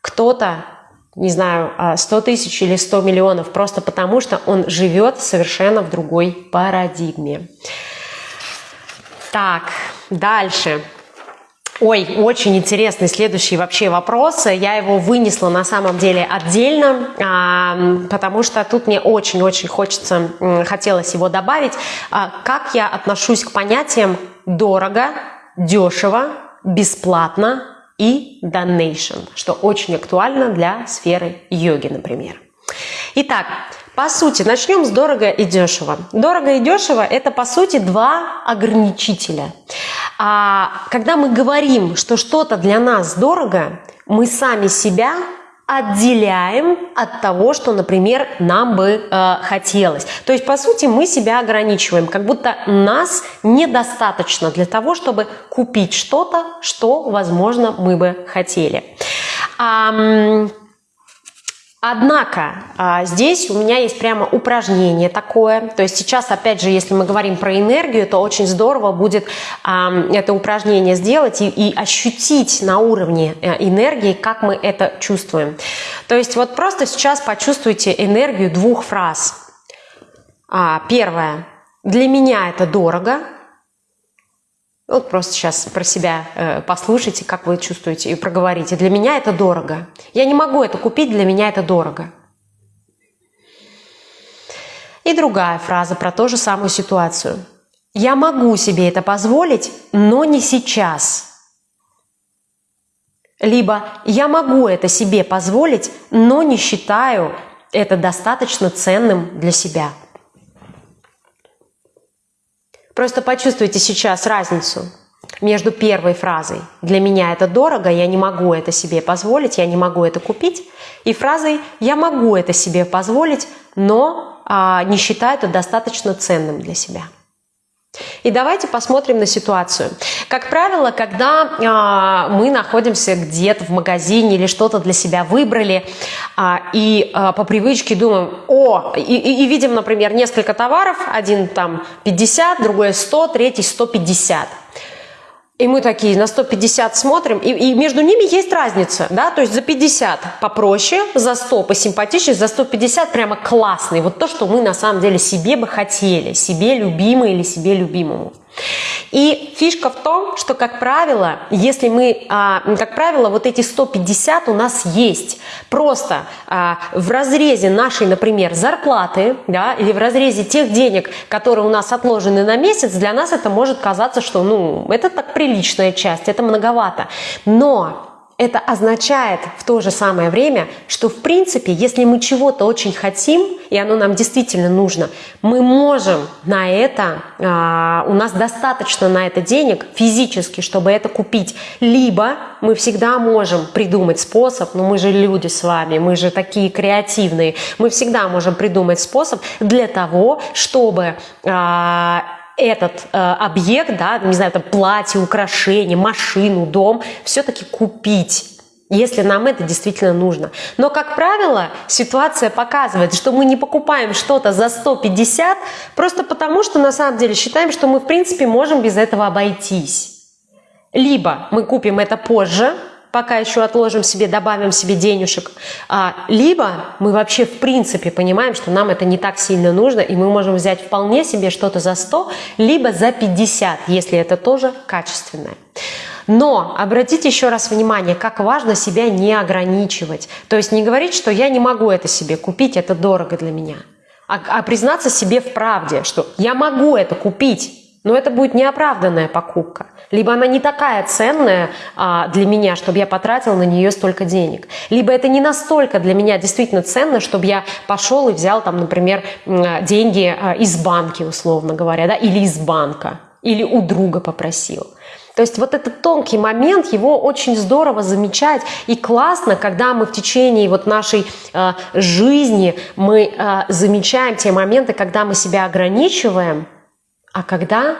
Кто-то не знаю, 100 а, тысяч или 100 миллионов, просто потому что он живет совершенно в другой парадигме. Так, дальше. Ой, очень интересный следующий вообще вопрос. Я его вынесла на самом деле отдельно, а, потому что тут мне очень-очень хочется, хотелось его добавить. А, как я отношусь к понятиям дорого, дешево, бесплатно, и donation, что очень актуально для сферы йоги, например. Итак, по сути, начнем с дорого и дешево. Дорого и дешево – это, по сути, два ограничителя. А когда мы говорим, что что-то для нас дорого, мы сами себя отделяем от того, что, например, нам бы э, хотелось. То есть, по сути, мы себя ограничиваем, как будто нас недостаточно для того, чтобы купить что-то, что, возможно, мы бы хотели. А, Однако а, здесь у меня есть прямо упражнение такое. То есть сейчас, опять же, если мы говорим про энергию, то очень здорово будет это упражнение сделать и, и ощутить на уровне э, энергии, как мы это чувствуем. То есть вот просто сейчас почувствуйте энергию двух фраз. А, первое. Для меня это дорого. Вот просто сейчас про себя э, послушайте, как вы чувствуете, и проговорите. Для меня это дорого. Я не могу это купить, для меня это дорого. И другая фраза про ту же самую ситуацию. Я могу себе это позволить, но не сейчас. Либо я могу это себе позволить, но не считаю это достаточно ценным для себя. Просто почувствуйте сейчас разницу между первой фразой «для меня это дорого, я не могу это себе позволить, я не могу это купить» и фразой «я могу это себе позволить, но а, не считаю это достаточно ценным для себя». И давайте посмотрим на ситуацию. Как правило, когда э, мы находимся где-то в магазине или что-то для себя выбрали, э, и э, по привычке думаем, о, и, и, и видим, например, несколько товаров, один там 50, другой 100, третий 150. И мы такие на 150 смотрим, и, и между ними есть разница, да, то есть за 50 попроще, за 100 посимпатичнее, за 150 прямо классный, вот то, что мы на самом деле себе бы хотели, себе любимый или себе любимому. И фишка в том, что, как правило, если мы, а, как правило, вот эти 150 у нас есть просто а, в разрезе нашей, например, зарплаты, да, или в разрезе тех денег, которые у нас отложены на месяц, для нас это может казаться, что, ну, это так приличная часть, это многовато. Но это означает в то же самое время, что в принципе, если мы чего-то очень хотим, и оно нам действительно нужно, мы можем на это, а, у нас достаточно на это денег физически, чтобы это купить. Либо мы всегда можем придумать способ, но мы же люди с вами, мы же такие креативные, мы всегда можем придумать способ для того, чтобы а, этот э, объект, да, не знаю, там платье, украшение, машину, дом, все-таки купить если нам это действительно нужно. Но, как правило, ситуация показывает, что мы не покупаем что-то за 150 просто потому, что на самом деле считаем, что мы в принципе можем без этого обойтись. Либо мы купим это позже, пока еще отложим себе, добавим себе денежек. А, либо мы вообще в принципе понимаем, что нам это не так сильно нужно, и мы можем взять вполне себе что-то за 100, либо за 50, если это тоже качественное. Но обратите еще раз внимание, как важно себя не ограничивать. То есть не говорить, что я не могу это себе купить, это дорого для меня. А, а признаться себе в правде, что я могу это купить, но это будет неоправданная покупка. Либо она не такая ценная а, для меня, чтобы я потратил на нее столько денег. Либо это не настолько для меня действительно ценно, чтобы я пошел и взял там, например, деньги а, из банки, условно говоря, да, или из банка, или у друга попросил. То есть вот этот тонкий момент, его очень здорово замечать. И классно, когда мы в течение вот нашей э, жизни мы э, замечаем те моменты, когда мы себя ограничиваем, а когда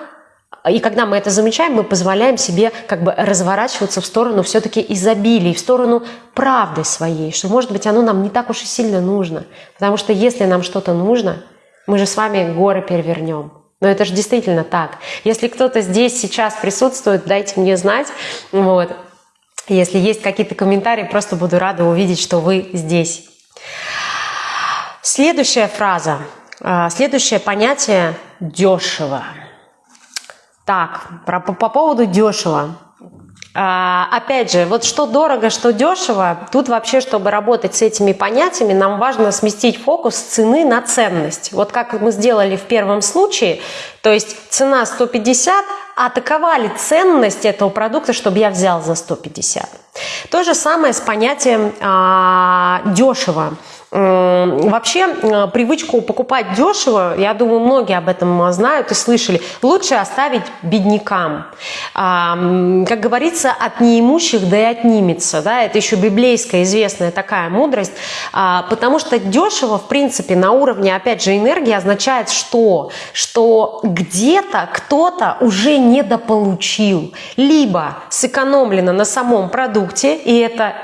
и когда мы это замечаем, мы позволяем себе как бы разворачиваться в сторону все-таки изобилия, в сторону правды своей, что, может быть, оно нам не так уж и сильно нужно. Потому что если нам что-то нужно, мы же с вами горы перевернем. Но это же действительно так. Если кто-то здесь сейчас присутствует, дайте мне знать. Вот. Если есть какие-то комментарии, просто буду рада увидеть, что вы здесь. Следующая фраза. А, следующее понятие – дешево. Так, про, по, по поводу дешево. А, опять же, вот что дорого, что дешево, тут вообще, чтобы работать с этими понятиями, нам важно сместить фокус цены на ценность. Вот как мы сделали в первом случае, то есть цена 150, а такова ли ценность этого продукта, чтобы я взял за 150. То же самое с понятием а, дешево. Вообще э, привычку покупать дешево, я думаю, многие об этом знают и слышали, лучше оставить беднякам. Как говорится, от неимущих да и отнимется. Да? Это еще библейская известная такая мудрость, а, потому что дешево, в принципе, на уровне, опять же, энергии означает что? Что где-то кто-то уже недополучил, либо сэкономлено на самом продукте, и это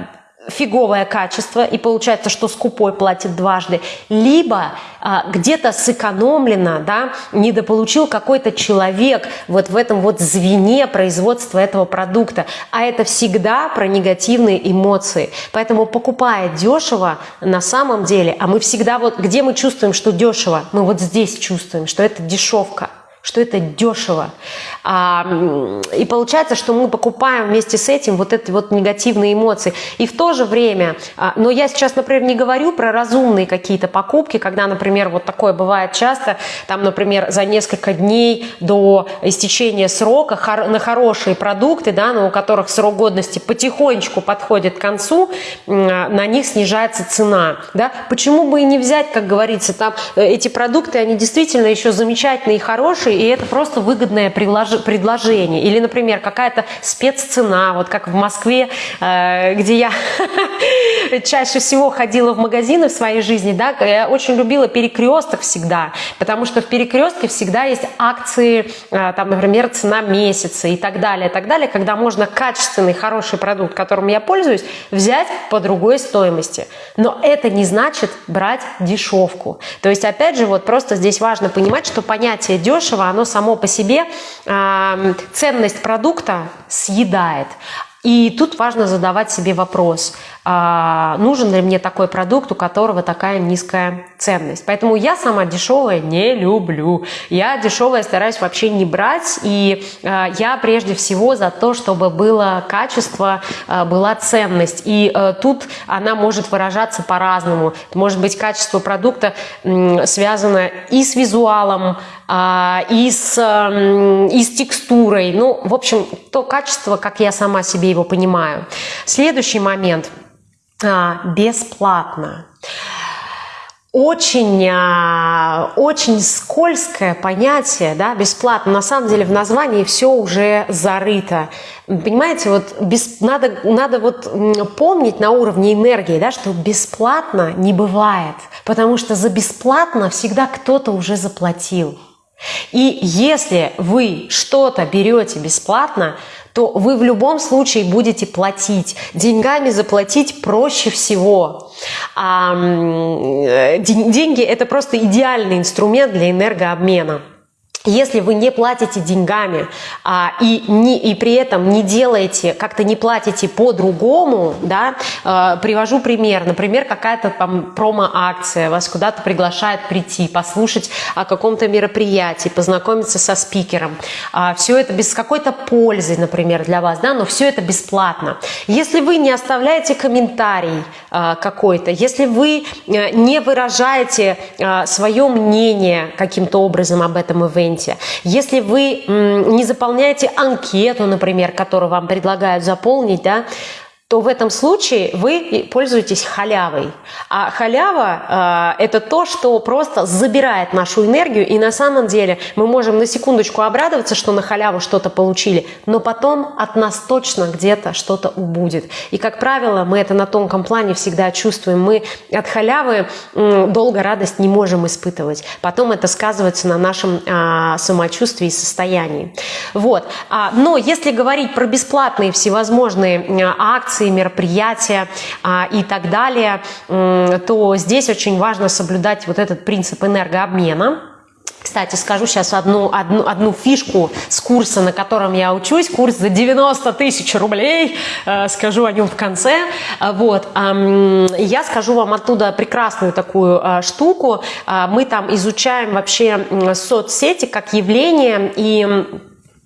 фиговое качество, и получается, что скупой платит дважды, либо а, где-то сэкономлено, да, недополучил какой-то человек вот в этом вот звене производства этого продукта, а это всегда про негативные эмоции. Поэтому покупая дешево, на самом деле, а мы всегда вот, где мы чувствуем, что дешево, мы вот здесь чувствуем, что это дешевка что это дешево. А, и получается, что мы покупаем вместе с этим вот эти вот негативные эмоции. И в то же время, а, но я сейчас, например, не говорю про разумные какие-то покупки, когда, например, вот такое бывает часто, там, например, за несколько дней до истечения срока хор на хорошие продукты, да, но у которых срок годности потихонечку подходит к концу, на них снижается цена. Да? Почему бы и не взять, как говорится, там э, эти продукты, они действительно еще замечательные и хорошие, и это просто выгодное предложение. Или, например, какая-то спеццена, вот как в Москве, э, где я чаще всего ходила в магазины в своей жизни, да, я очень любила перекресток всегда, потому что в перекрестке всегда есть акции, э, там, например, цена месяца и так далее, так далее, когда можно качественный, хороший продукт, которым я пользуюсь, взять по другой стоимости. Но это не значит брать дешевку. То есть, опять же, вот просто здесь важно понимать, что понятие дешево оно само по себе э, ценность продукта съедает. И тут важно задавать себе вопрос, а, нужен ли мне такой продукт, у которого такая низкая ценность. Поэтому я сама дешевое не люблю. Я дешевое стараюсь вообще не брать. И а, я прежде всего за то, чтобы было качество, а, была ценность. И тут она может выражаться по-разному. Может быть, качество продукта связано и с визуалом, и, с, и с текстурой. Ну, в общем, то качество, как я сама себе его понимаю. Следующий момент. А, бесплатно очень, а, очень скользкое понятие, да, бесплатно. На самом деле в названии все уже зарыто. Понимаете, вот без, надо, надо вот помнить на уровне энергии, да, что бесплатно не бывает, потому что за бесплатно всегда кто-то уже заплатил. И если вы что-то берете бесплатно, то вы в любом случае будете платить. Деньгами заплатить проще всего. А, деньги – это просто идеальный инструмент для энергообмена. Если вы не платите деньгами а, и, не, и при этом не делаете, как-то не платите по-другому, да, а, привожу пример. Например, какая-то там промо-акция, вас куда-то приглашает прийти, послушать о каком-то мероприятии, познакомиться со спикером. А, все это без какой-то пользы, например, для вас, да, но все это бесплатно. Если вы не оставляете комментарий а, какой-то, если вы а, не выражаете а, свое мнение каким-то образом об этом ивенте, моменте. Если вы не заполняете анкету, например, которую вам предлагают заполнить, да, то в этом случае вы пользуетесь халявой. А халява э, – это то, что просто забирает нашу энергию, и на самом деле мы можем на секундочку обрадоваться, что на халяву что-то получили, но потом от нас точно где-то что-то убудет. И, как правило, мы это на тонком плане всегда чувствуем. Мы от халявы э, долго радость не можем испытывать. Потом это сказывается на нашем э, самочувствии и состоянии. Вот. А, но если говорить про бесплатные всевозможные акции, акции, мероприятия а, и так далее, то здесь очень важно соблюдать вот этот принцип энергообмена. Кстати, скажу сейчас одну, одну, одну фишку с курса, на котором я учусь. Курс за 90 тысяч рублей. Э, скажу о нем в конце. Э, вот. Я скажу вам оттуда прекрасную такую э, штуку. Мы там изучаем вообще соцсети как явление и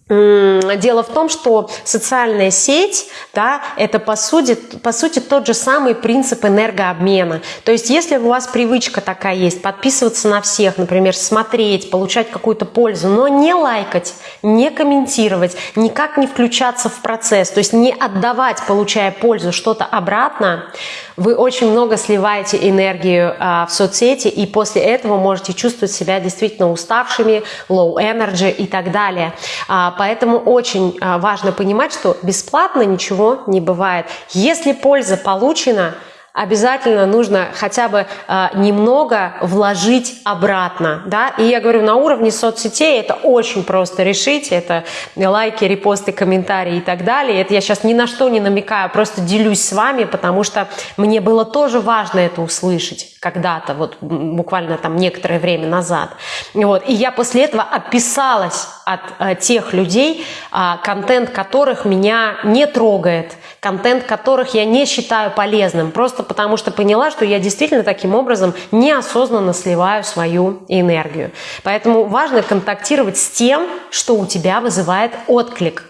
Дело в том, что социальная сеть, да, это по сути, по сути тот же самый принцип энергообмена. То есть если у вас привычка такая есть, подписываться на всех, например, смотреть, получать какую-то пользу, но не лайкать, не комментировать, никак не включаться в процесс, то есть не отдавать, получая пользу, что-то обратно, вы очень много сливаете энергию а, в соцсети, и после этого можете чувствовать себя действительно уставшими, low energy и так далее. А, поэтому очень а, важно понимать, что бесплатно ничего не бывает. Если польза получена – обязательно нужно хотя бы э, немного вложить обратно, да, и я говорю, на уровне соцсетей это очень просто решить, это лайки, репосты, комментарии и так далее, это я сейчас ни на что не намекаю, просто делюсь с вами, потому что мне было тоже важно это услышать когда-то, вот буквально там некоторое время назад, вот, и я после этого отписалась от э, тех людей, э, контент которых меня не трогает, контент которых я не считаю полезным, просто потому что поняла, что я действительно таким образом неосознанно сливаю свою энергию. Поэтому важно контактировать с тем, что у тебя вызывает отклик.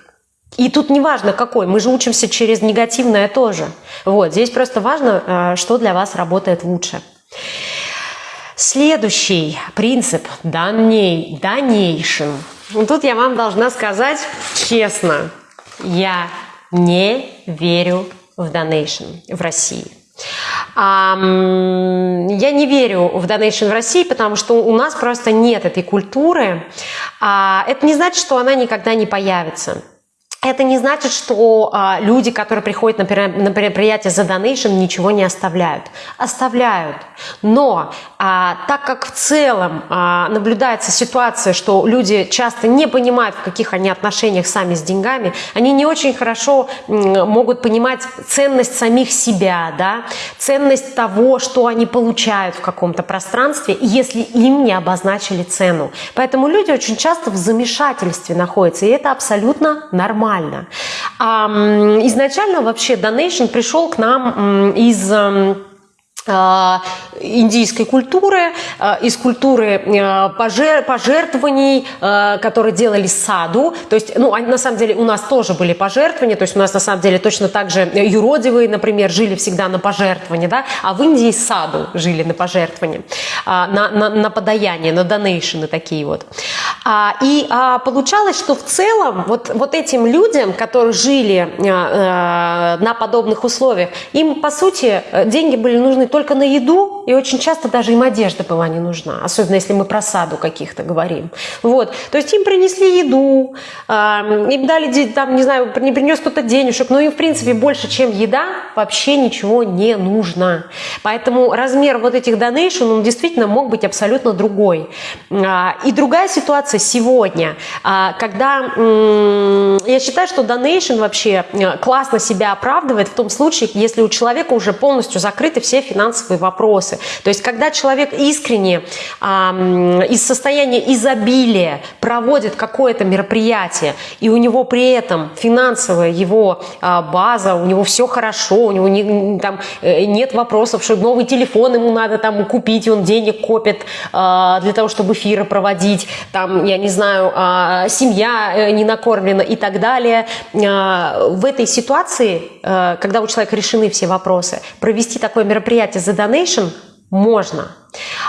И тут не важно какой, мы же учимся через негативное тоже. Вот, здесь просто важно, э, что для вас работает лучше. Следующий принцип – доней, donation. Тут я вам должна сказать честно, я не верю в донейшн в России. Я не верю в донейшн в России, потому что у нас просто нет этой культуры. А это не значит, что она никогда не появится. Это не значит, что а, люди, которые приходят на, на мероприятие за донейшн, ничего не оставляют. Оставляют. Но а, так как в целом а, наблюдается ситуация, что люди часто не понимают, в каких они отношениях сами с деньгами, они не очень хорошо могут понимать ценность самих себя, да, ценность того, что они получают в каком-то пространстве, если им не обозначили цену. Поэтому люди очень часто в замешательстве находятся, и это абсолютно нормально нормально. Изначально вообще Donation пришел к нам из индийской культуры, э, из культуры э, пожертвований, которые делали саду. То есть, ну, на самом деле у нас тоже были пожертвования, то есть у нас на самом деле точно так же юродивые, например, жили всегда на пожертвования, да, а в Индии саду жили на пожертвования, на, на, на подаяние, на донейшены такие вот. А, и а, получалось, что в целом вот, вот этим людям, которые жили на подобных условиях, им, по сути, деньги были нужны только только на еду, и очень часто даже им одежда была не нужна, особенно если мы про саду каких-то говорим. Вот. То есть им принесли еду, им дали, там, не знаю, не принес кто-то денежек, но им, в принципе, больше, чем еда, вообще ничего не нужно. Поэтому размер вот этих донейшн, он действительно мог быть абсолютно другой. А, и другая ситуация сегодня, а, когда я считаю, что донейшн вообще э, классно себя оправдывает в том случае, если у человека уже полностью закрыты все финансовые финансовые вопросы. То есть, когда человек искренне а, из состояния изобилия проводит какое-то мероприятие, и у него при этом финансовая его а, база, у него все хорошо, у него не, там, э, нет вопросов, что новый телефон ему надо там купить, он денег копит а, для того, чтобы эфиры проводить, там, я не знаю, а, семья э, не накормлена и так далее. А, в этой ситуации, а, когда у человека решены все вопросы, провести такое мероприятие за donation можно.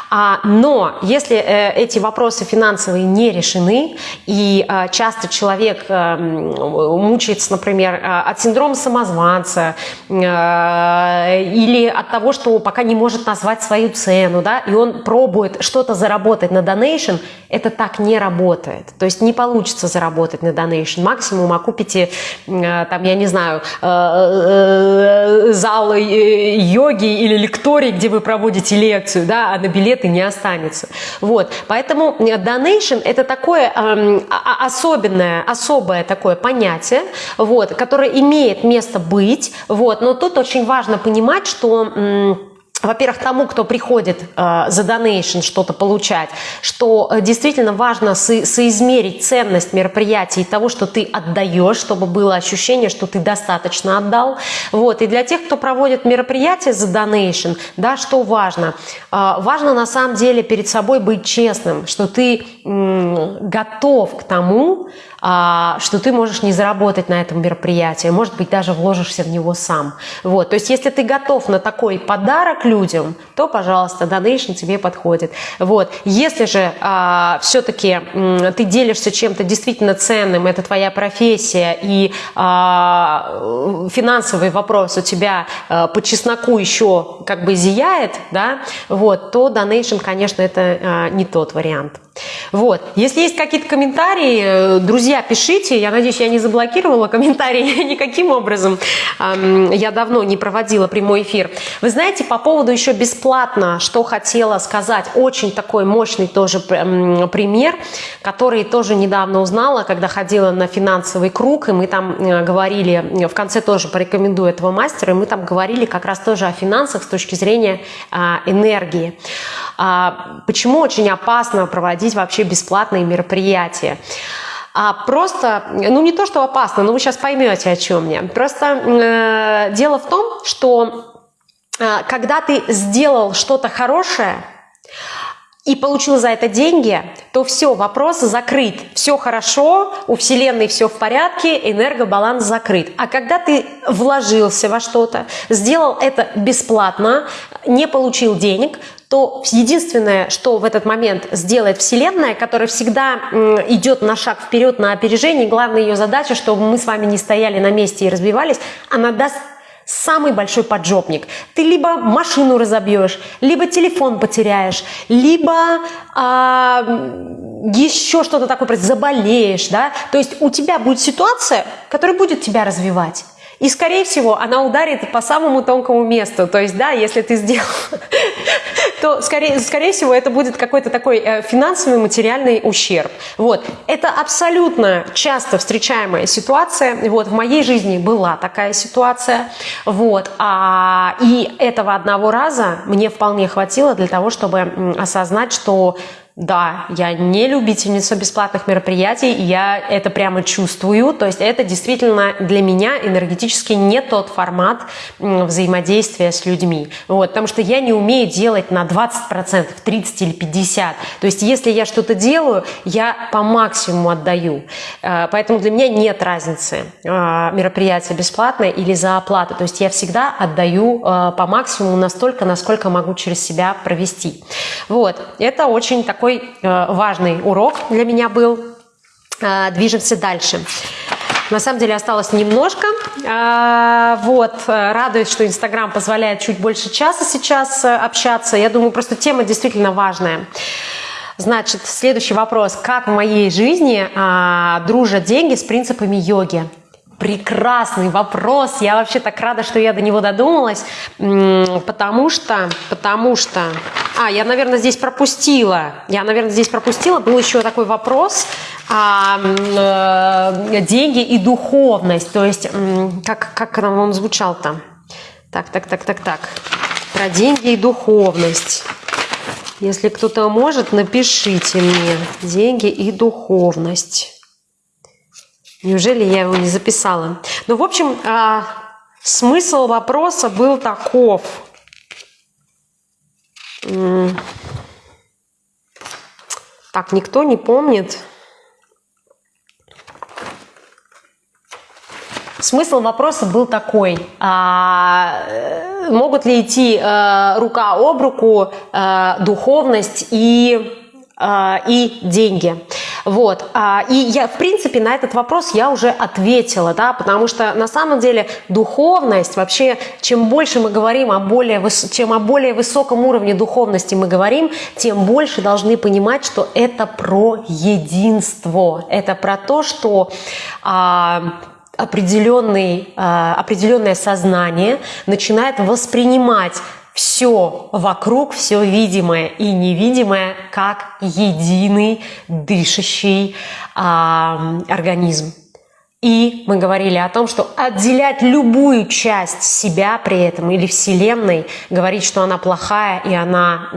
А, но если э, эти вопросы финансовые не решены, и а, часто человек а, мучается, например, а, от синдрома самозванца а, или от того, что пока не может назвать свою цену, да, и он пробует что-то заработать на донейшн, это так не работает. То есть не получится заработать на донейшн. Максимум окупите, там, я не знаю, а, зал йоги или лекторий, где вы проводите лекцию, да, а на билет билеты не останется. Вот, поэтому э, donation это такое э, особенное, особое такое понятие, вот, которое имеет место быть, вот, но тут очень важно понимать, что... Э, во-первых, тому, кто приходит э, за донейшн что-то получать, что э, действительно важно со соизмерить ценность мероприятия и того, что ты отдаешь, чтобы было ощущение, что ты достаточно отдал. Вот. И для тех, кто проводит мероприятие за донейшн, да, что важно? Э, важно на самом деле перед собой быть честным, что ты готов к тому, что ты можешь не заработать на этом мероприятии, может быть, даже вложишься в него сам. Вот. То есть, если ты готов на такой подарок людям, то, пожалуйста, донейшн тебе подходит. Вот. Если же а, все-таки ты делишься чем-то действительно ценным, это твоя профессия, и а, финансовый вопрос у тебя а, по чесноку еще как бы зияет, да, вот, то донейшн, конечно, это а, не тот вариант. Вот. Если есть какие-то комментарии, э, друзья, пишите. Я надеюсь, я не заблокировала комментарии никаким образом. Я давно не проводила прямой эфир. Вы знаете, по поводу еще бесплатно, что хотела сказать. Очень такой мощный тоже пример, который тоже недавно узнала, когда ходила на финансовый круг, и мы там э, говорили, в конце тоже порекомендую этого мастера, и мы там говорили как раз тоже о финансах с точки зрения а, энергии. А, почему очень опасно проводить вообще бесплатные мероприятия? А просто, ну не то, что опасно, но вы сейчас поймете, о чем я. Просто э, дело в том, что э, когда ты сделал что-то хорошее, и получил за это деньги, то все, вопрос закрыт. Все хорошо, у Вселенной все в порядке, энергобаланс закрыт. А когда ты вложился во что-то, сделал это бесплатно, не получил денег, то единственное, что в этот момент сделает Вселенная, которая всегда идет на шаг вперед, на опережение, главная ее задача, чтобы мы с вами не стояли на месте и разбивались, она даст самый большой поджопник. Ты либо машину разобьешь, либо телефон потеряешь, либо а, еще что-то такое, заболеешь, да? То есть у тебя будет ситуация, которая будет тебя развивать. И, скорее всего, она ударит по самому тонкому месту. То есть, да, если ты сделал, то, скорее, скорее всего, это будет какой-то такой э, финансовый, материальный ущерб. Вот. Это абсолютно часто встречаемая ситуация. Вот. В моей жизни была такая ситуация. Вот. А, и этого одного раза мне вполне хватило для того, чтобы осознать, что да, я не любительница бесплатных мероприятий, я это прямо чувствую, то есть это действительно для меня энергетически не тот формат взаимодействия с людьми, вот, потому что я не умею делать на 20%, 30 или 50, то есть если я что-то делаю, я по максимуму отдаю, э, поэтому для меня нет разницы, э, мероприятие бесплатное или за оплату, то есть я всегда отдаю э, по максимуму настолько, насколько могу через себя провести, вот, это очень такой такой э, важный урок для меня был. Э, движемся дальше. На самом деле осталось немножко. Э, вот, радует, что Инстаграм позволяет чуть больше часа сейчас общаться. Я думаю, просто тема действительно важная. Значит, следующий вопрос. Как в моей жизни а, дружат деньги с принципами йоги? Прекрасный вопрос. Я вообще так рада, что я до него додумалась, потому что, потому что а, я, наверное, здесь пропустила. Я, наверное, здесь пропустила. Был еще такой вопрос. А, э, деньги и духовность. То есть, как, как он звучал-то? Так, так, так, так, так. Про деньги и духовность. Если кто-то может, напишите мне. Деньги и духовность. Неужели я его не записала? Ну, в общем, а, смысл вопроса был таков – так, никто не помнит. Смысл вопроса был такой, а, э, могут ли идти а, рука об руку а, духовность и, а, и деньги? Вот. А, и я, в принципе, на этот вопрос я уже ответила, да, потому что на самом деле духовность, вообще, чем больше мы говорим о более, чем о более высоком уровне духовности мы говорим, тем больше должны понимать, что это про единство, это про то, что а, определенный, а, определенное сознание начинает воспринимать все вокруг, все видимое и невидимое, как единый дышащий а, организм. И мы говорили о том, что отделять любую часть себя при этом или Вселенной, говорить, что она плохая и она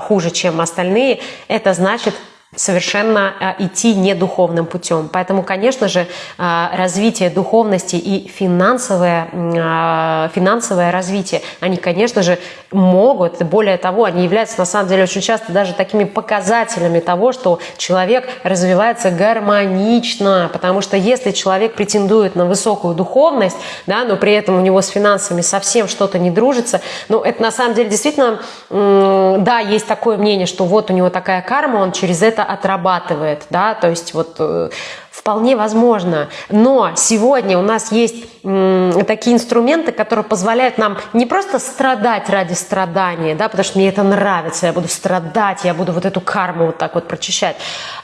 э, хуже, чем остальные, это значит совершенно э, идти не духовным путем. Поэтому, конечно же, э, развитие духовности и финансовое, э, финансовое развитие, они, конечно же, могут, более того, они являются на самом деле очень часто даже такими показателями того, что человек развивается гармонично, потому что если человек претендует на высокую духовность, да, но при этом у него с финансами совсем что-то не дружится, ну, это на самом деле действительно, да, есть такое мнение, что вот у него такая карма, он через это отрабатывает, да, то есть вот э, Вполне возможно. Но сегодня у нас есть такие инструменты, которые позволяют нам не просто страдать ради страдания, да, потому что мне это нравится, я буду страдать, я буду вот эту карму вот так вот прочищать,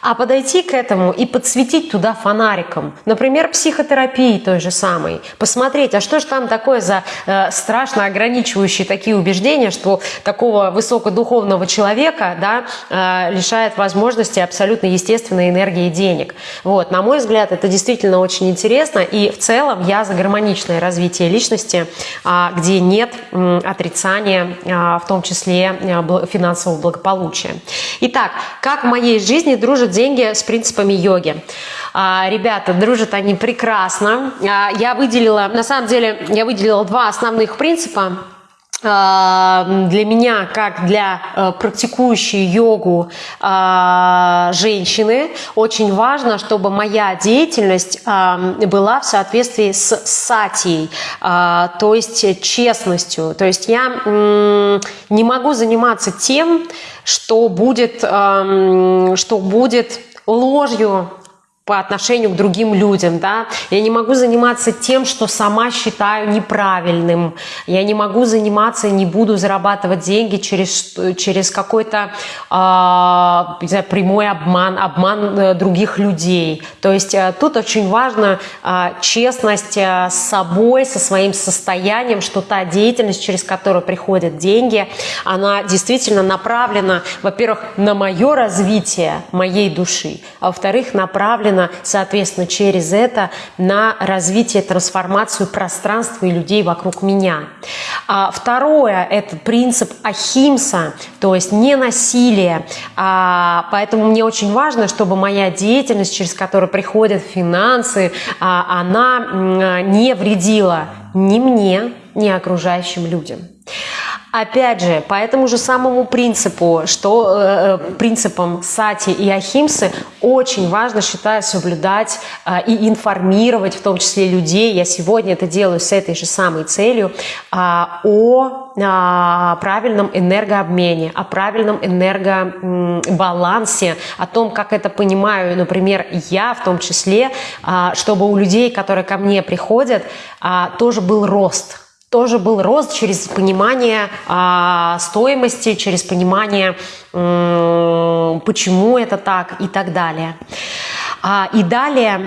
а подойти к этому и подсветить туда фонариком. Например, психотерапии той же самой. Посмотреть, а что же там такое за э, страшно ограничивающие такие убеждения, что такого высокодуховного человека да, э, лишает возможности абсолютно естественной энергии денег. Вот, нам мой взгляд, это действительно очень интересно. И в целом я за гармоничное развитие личности, а, где нет отрицания, а, в том числе а, финансового благополучия. Итак, как в моей жизни дружат деньги с принципами йоги? Ребята, дружат они прекрасно. Я выделила, на самом деле, я выделила два основных принципа для меня, как для э, практикующей йогу а, женщины, очень важно, чтобы моя деятельность была в соответствии с сатией, то есть честностью. То есть я не могу заниматься тем, что будет, что будет ложью по отношению к другим людям, да, я не могу заниматься тем, что сама считаю неправильным, я не могу заниматься, не буду зарабатывать деньги через, через какой-то э, прямой обман, обман э, других людей, то есть э, тут очень важно э, честность э, с собой, со своим состоянием, что та деятельность, через которую приходят деньги, она действительно направлена, во-первых, на мое развитие моей души, а во-вторых, направлена направлена, соответственно, через это на развитие, трансформацию пространства и людей вокруг меня. А второе – это принцип Ахимса, то есть не насилие. А, поэтому мне очень важно, чтобы моя деятельность, через которую приходят финансы, а, она не вредила ни мне, ни окружающим людям. Опять же, по этому же самому принципу, что э, э, принципам сати и ахимсы очень важно, считаю, соблюдать э, и информировать, в том числе людей. Я сегодня это делаю с этой же самой целью э, о э, правильном энергообмене, о правильном энергобалансе, о том, как это понимаю, например, я в том числе, э, чтобы у людей, которые ко мне приходят, тоже был рост – тоже был рост через понимание а, стоимости, через понимание, почему это так и так далее. А, и далее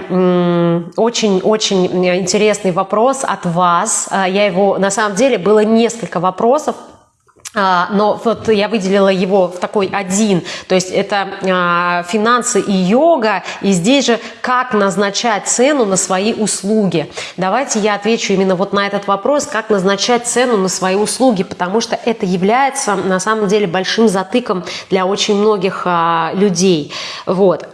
очень-очень интересный вопрос от вас. А, я его, на самом деле, было несколько вопросов, но вот я выделила его в такой один, то есть это а, финансы и йога, и здесь же как назначать цену на свои услуги. Давайте я отвечу именно вот на этот вопрос, как назначать цену на свои услуги, потому что это является на самом деле большим затыком для очень многих а, людей. Вот.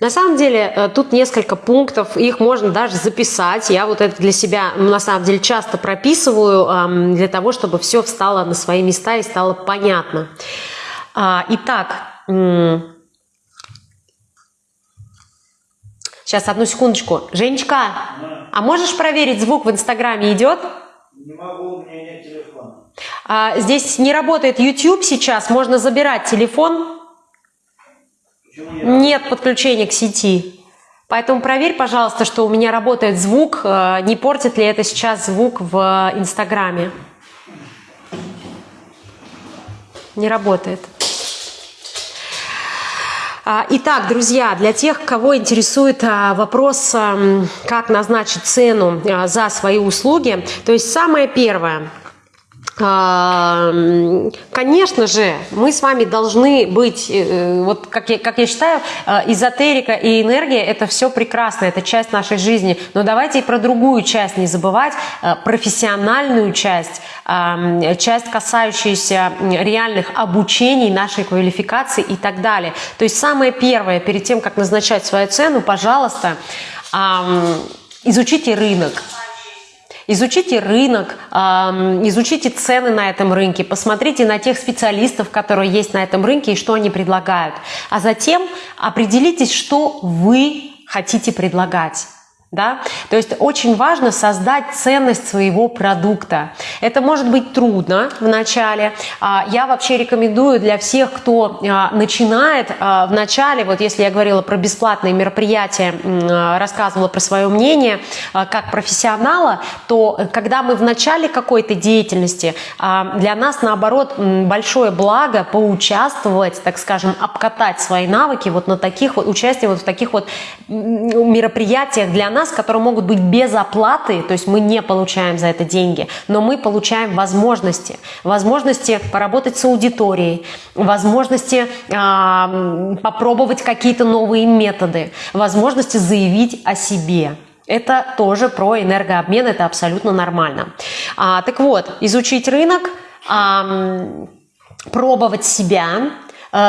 На самом деле э, тут несколько пунктов, их можно даже записать. Я вот это для себя на самом деле часто прописываю для того, чтобы все встало на свои места и стало понятно. А, итак, сейчас одну секундочку. Женечка, а можешь проверить, звук в Инстаграме идет? Не могу, у меня нет телефона. А, здесь не работает YouTube сейчас, можно забирать телефон. Нет подключения к сети. Поэтому проверь, пожалуйста, что у меня работает звук, э, не портит ли это сейчас звук в Инстаграме. Не работает. А, итак, друзья, для тех, кого интересует а, вопрос, как назначить цену а, за свои услуги, то есть самое первое – Конечно же, мы с вами должны быть, э, вот как я, как я считаю, э, эзотерика и энергия – это все прекрасно, это часть нашей жизни. Но давайте и про другую часть не забывать, э, профессиональную часть, часть, касающуюся реальных обучений, нашей квалификации и так далее. То есть самое первое, перед тем, как назначать свою цену, пожалуйста, изучите рынок. Изучите рынок, изучите цены на этом рынке, посмотрите на тех специалистов, которые есть на этом рынке и что они предлагают. А затем определитесь, что вы хотите предлагать. Да? То есть очень важно создать ценность своего продукта. Это может быть трудно в начале. А, я вообще рекомендую для всех, кто а, начинает а, в начале, вот если я говорила про бесплатные мероприятия, рассказывала про свое мнение как профессионала, то когда мы в начале какой-то деятельности, для нас наоборот большое благо поучаствовать, так скажем, обкатать свои навыки вот на таких вот, участие вот в таких вот мероприятиях для нас, нас, которые могут быть без оплаты, то есть мы не получаем за это деньги, но мы получаем возможности. Возможности поработать с аудиторией, возможности э, попробовать какие-то новые методы, возможности заявить о себе. Это тоже про энергообмен, это абсолютно нормально. А, так вот, изучить рынок, а, пробовать себя,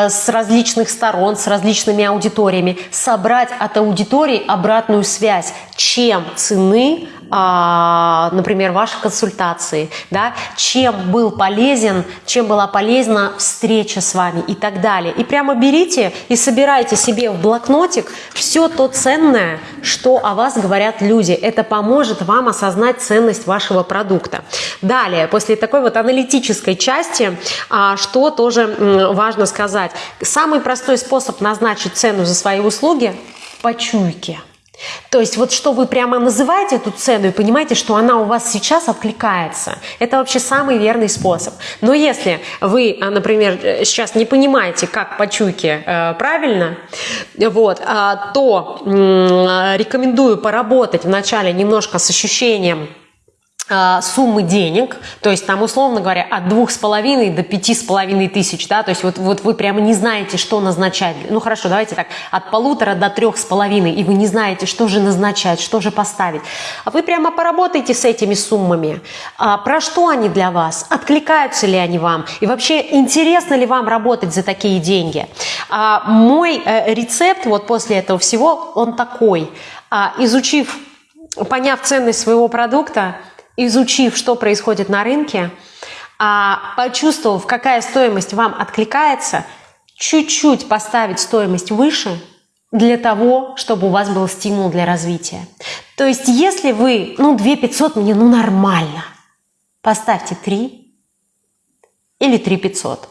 с различных сторон, с различными аудиториями, собрать от аудитории обратную связь, чем цены например, ваши консультации, да, чем был полезен, чем была полезна встреча с вами и так далее. И прямо берите и собирайте себе в блокнотик все то ценное, что о вас говорят люди. Это поможет вам осознать ценность вашего продукта. Далее, после такой вот аналитической части, а, что тоже важно сказать. Самый простой способ назначить цену за свои услуги – по чуйке – то есть вот что вы прямо называете эту цену и понимаете, что она у вас сейчас откликается. Это вообще самый верный способ. Но если вы, а, например, сейчас не понимаете, как по чуйке э, правильно, вот, а, то рекомендую поработать вначале немножко с ощущением Э, суммы денег, то есть там, условно говоря, от двух с половиной до пяти с половиной тысяч, да, то есть вот, вот вы прямо не знаете, что назначать. Ну хорошо, давайте так, от полутора до трех с половиной, и вы не знаете, что же назначать, что же поставить. А вы прямо поработаете с этими суммами. А, про что они для вас? Откликаются ли они вам? И вообще, интересно ли вам работать за такие деньги? А, мой э, рецепт вот после этого всего, он такой. А, изучив, поняв ценность своего продукта, изучив, что происходит на рынке, а почувствовав, какая стоимость вам откликается, чуть-чуть поставить стоимость выше для того, чтобы у вас был стимул для развития. То есть, если вы, ну, 2 500 мне, ну, нормально, поставьте 3 или 3 500.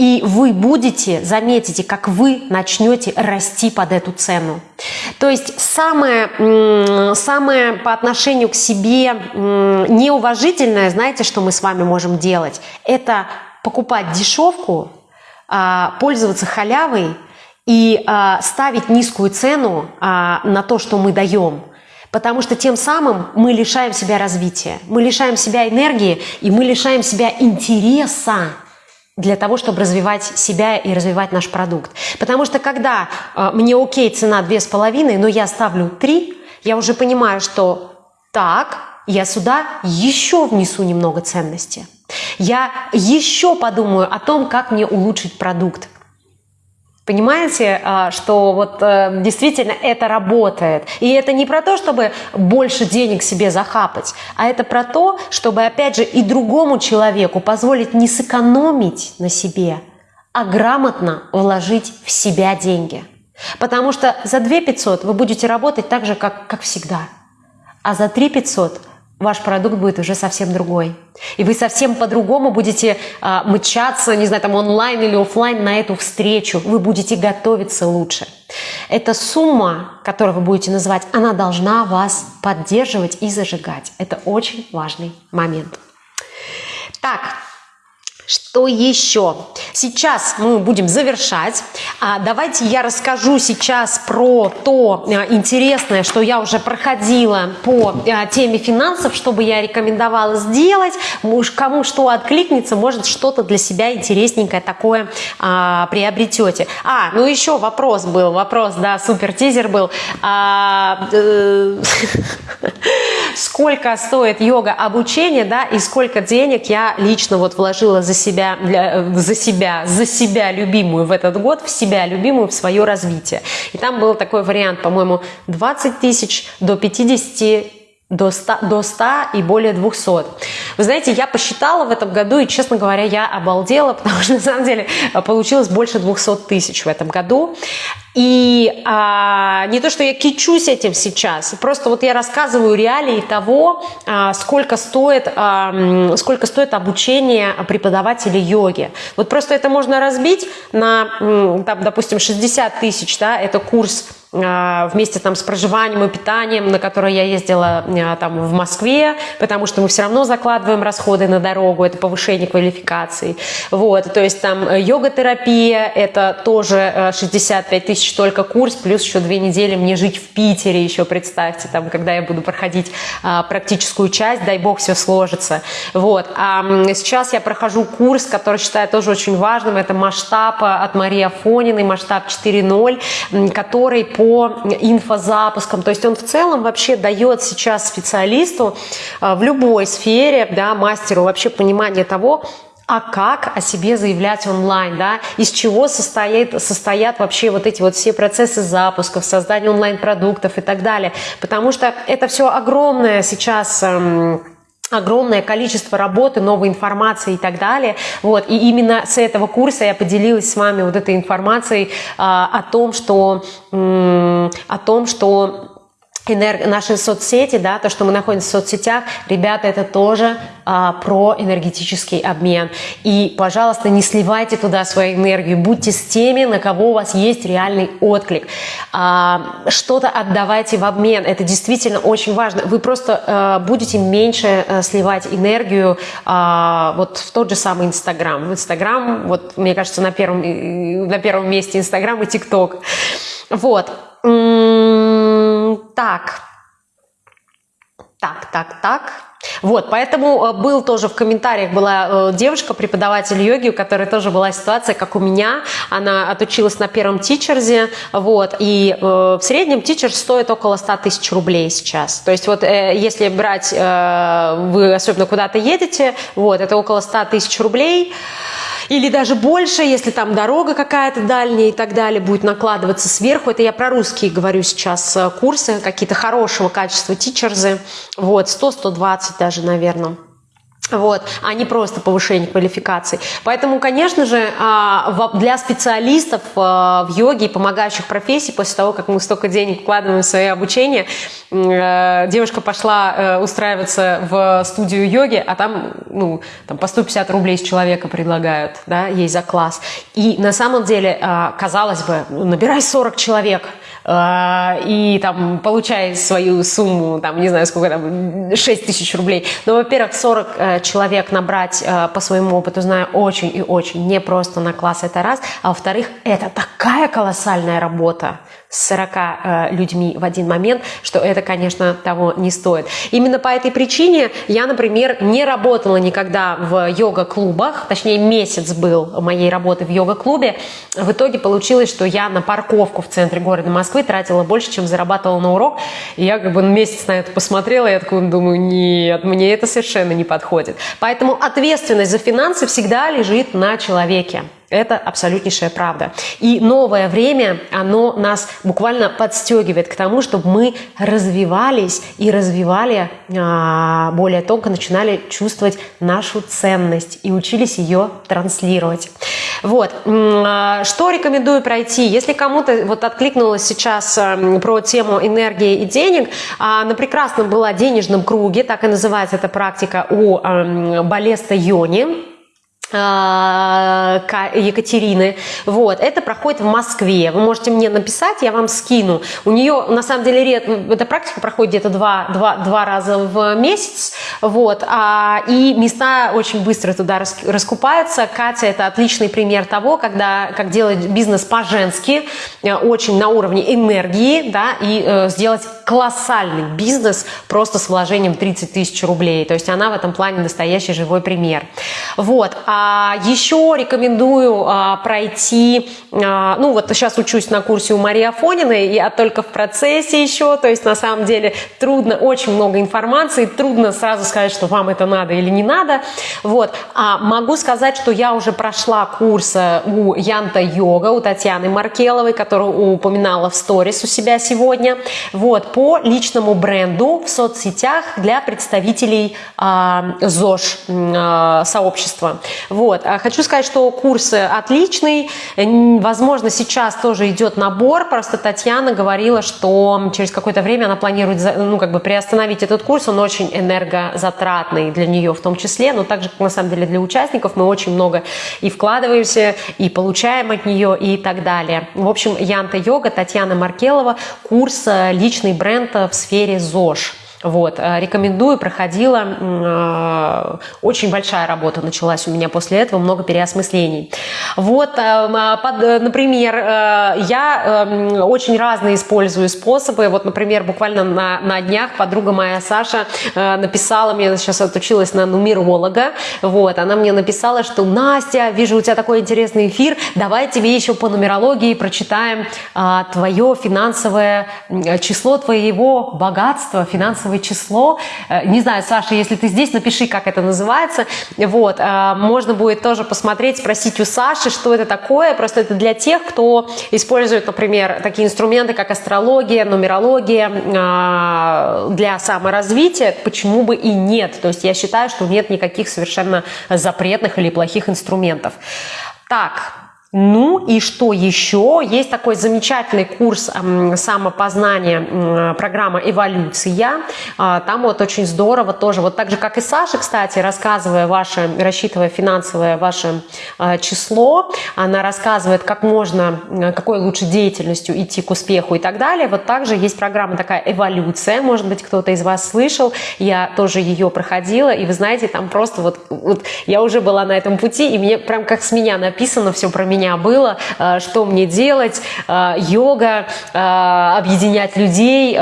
И вы будете, заметите, как вы начнете расти под эту цену. То есть самое, самое по отношению к себе неуважительное, знаете, что мы с вами можем делать? Это покупать дешевку, а, пользоваться халявой и а, ставить низкую цену а, на то, что мы даем. Потому что тем самым мы лишаем себя развития, мы лишаем себя энергии и мы лишаем себя интереса для того, чтобы развивать себя и развивать наш продукт. Потому что когда э, мне окей, цена две с половиной, но я ставлю три, я уже понимаю, что так, я сюда еще внесу немного ценности. Я еще подумаю о том, как мне улучшить продукт. Понимаете, а, что вот э, действительно это работает. И это не про то, чтобы больше денег себе захапать, а это про то, чтобы, опять же, и другому человеку позволить не сэкономить на себе, а грамотно вложить в себя деньги. Потому что за 2 500 вы будете работать так же, как, как всегда. А за 3 500 ваш продукт будет уже совсем другой. И вы совсем по-другому будете э, мчаться, не знаю, там онлайн или офлайн на эту встречу. Вы будете готовиться лучше. Эта сумма, которую вы будете называть, она должна вас поддерживать и зажигать. Это очень важный момент. Так, что еще? Сейчас мы будем завершать. А, давайте я расскажу сейчас про то а, интересное, что я уже проходила по а, теме финансов, что бы я рекомендовала сделать. Уж кому что откликнется, может что-то для себя интересненькое такое приобретете. А, ну еще вопрос был, вопрос, да, супер тизер был. Э, сколько стоит йога обучение, да, и сколько денег я лично вот вложила за себя, для, э, за себя, за себя любимую в этот год, в себя любимую, в свое развитие. И там был такой вариант, по-моему, 20 тысяч до 50 до 100, до 100 и более 200. Вы знаете, я посчитала в этом году, и, честно говоря, я обалдела, потому что, на самом деле, получилось больше 200 тысяч в этом году. И а, не то, что я кичусь этим сейчас, просто вот я рассказываю реалии того, а, сколько, стоит, а, сколько стоит обучение преподавателя йоги. Вот просто это можно разбить на, там, допустим, 60 тысяч, да, это курс а, вместе там с проживанием и питанием, на которое я ездила а, там в Москве, потому что мы все равно закладываем расходы на дорогу, это повышение квалификации. Вот, то есть там э, йога-терапия, это тоже 65 э, тысяч только курс, плюс еще две недели мне жить в Питере еще, представьте, там, когда я буду проходить а, практическую часть, дай бог все сложится. Вот, а сейчас я прохожу курс, который считаю тоже очень важным, это масштаб от Марии Афониной, масштаб 4.0, который по инфозапускам. То есть он в целом вообще дает сейчас специалисту а, в любой сфере, да, мастеру вообще понимание того, а как о себе заявлять онлайн, да, из чего состоит, состоят вообще вот эти вот все процессы запусков, создания онлайн-продуктов и так далее. Потому что это все огромное сейчас эм, огромное количество работы, новой информации и так далее. Вот. И именно с этого курса я поделилась с вами вот этой информацией а, о том, что, о том, что наши соцсети, да, то, что мы находимся в соцсетях, ребята, это тоже а, про энергетический обмен. И, пожалуйста, не сливайте туда свою энергию, будьте с теми, на кого у вас есть реальный отклик. А, что-то отдавайте в обмен, это действительно очень важно. Вы просто а, будете меньше а, сливать энергию а, вот в тот же самый Инстаграм. В Инстаграм, вот, мне кажется, на первом, на первом месте Инстаграм и ТикТок. Вот. Так. Так, так, так. Вот, поэтому э, был тоже в комментариях была э, девушка, преподаватель йоги, у которой тоже была ситуация, как у меня. Она отучилась на первом тичерзе, вот, и э, в среднем тичер стоит около 100 тысяч рублей сейчас. То есть вот если брать, вы особенно куда-то едете, вот, это около 100 тысяч рублей или даже больше, если там дорога какая-то дальняя и так далее будет накладываться сверху. Это я про русские говорю сейчас э, курсы, какие-то хорошего качества тичерзы, вот, 100-120 даже, наверное вот, а не просто повышение квалификации. Поэтому, конечно же, а, для специалистов а, в йоге и помогающих профессий, после того, как мы столько денег вкладываем в свое обучение, э, девушка пошла э, устраиваться в студию йоги, а там, ну, там по 150 рублей с человека предлагают, да, ей за класс. И на самом деле, а, казалось бы, ну, набирай 40 человек – и там получай свою сумму, там, не знаю, сколько там, 6 тысяч рублей. Но, во-первых, 40 э, человек набрать э, по своему опыту, знаю, очень и очень не просто на класс, это раз. А во-вторых, это такая колоссальная работа с 40 э, людьми в один момент, что это, конечно, того не стоит. Именно по этой причине я, например, не работала никогда в йога-клубах, точнее месяц был моей работы в йога-клубе. В итоге получилось, что я на парковку в центре города Москвы тратила больше, чем зарабатывала на урок. И я как бы месяц на это посмотрела, и я такой думаю, нет, мне это совершенно не подходит. Поэтому ответственность за финансы всегда лежит на человеке. Это абсолютнейшая правда. И новое время, оно нас буквально подстегивает к тому, чтобы мы развивались и развивали, а, более тонко начинали чувствовать нашу ценность и учились ее транслировать. Вот. А, что рекомендую пройти? Если кому-то вот откликнулось сейчас про тему энергии и денег, а, на прекрасном была денежном круге, так и называется эта практика у Балеста Йони, Екатерины. Вот. Это проходит в Москве. Вы можете мне написать, я вам скину. У нее, на самом деле, ред... эта практика проходит где-то два, два, два раза в месяц. Вот. А, и места очень быстро туда раскупаются. Катя – это отличный пример того, когда, как делать бизнес по-женски, э, очень на уровне энергии, да, и э, сделать колоссальный бизнес просто с вложением 30 тысяч рублей. То есть она в этом плане настоящий живой пример. Вот. А еще рекомендую а, пройти, а, ну вот сейчас учусь на курсе у Марии Афониной, я только в процессе еще, то есть на самом деле трудно, очень много информации, трудно сразу сказать, что вам это надо или не надо. Вот. А могу сказать, что я уже прошла курс э, у Янта Йога, у Татьяны Маркеловой, которую упоминала в сторис у себя сегодня. Вот по личному бренду в соцсетях для представителей ЗОЖ сообщества. Вот. А хочу сказать, что курс отличный. Возможно, сейчас тоже идет набор. Просто Татьяна говорила, что через какое-то время она планирует ну, как бы приостановить этот курс. Он очень энергозатратный для нее в том числе, но также, на самом деле, для участников мы очень много и вкладываемся, и получаем от нее, и так далее. В общем, Янта Йога, Татьяна Маркелова, курс «Личный бренд бренд в сфере ЗОЖ. Вот, э, рекомендую, проходила, э, очень большая работа началась у меня после этого, много переосмыслений. Вот, э, под, например, я очень разные использую способы, вот, например, буквально на, на днях подруга моя Саша написала мне, сейчас отучилась на нумеролога, вот, она мне написала, что Настя, вижу у тебя такой интересный эфир, давай тебе еще по нумерологии прочитаем твое финансовое число твоего богатства, финансового финансовое число. Э, не знаю, Саша, если ты здесь, напиши, как это называется. Вот, э, можно будет тоже посмотреть, спросить у Саши, что это такое. Просто это для тех, кто использует, например, такие инструменты, как астрология, нумерология э, для саморазвития. Почему бы и нет? То есть я считаю, что нет никаких совершенно запретных или плохих инструментов. Так, ну и что еще? Есть такой замечательный курс самопознания, программа «Эволюция». А, там вот очень здорово тоже, вот так же, как и Саша, кстати, рассказывая ваше, рассчитывая финансовое ваше а, число, она рассказывает, как можно, какой лучше деятельностью идти к успеху и так далее. Вот также есть программа такая «Эволюция», может быть, кто-то из вас слышал, я тоже ее проходила, и вы знаете, там просто вот, вот я уже была на этом пути, и мне прям как с меня написано все про меня, меня было, э, что мне делать, э, йога, э, объединять людей,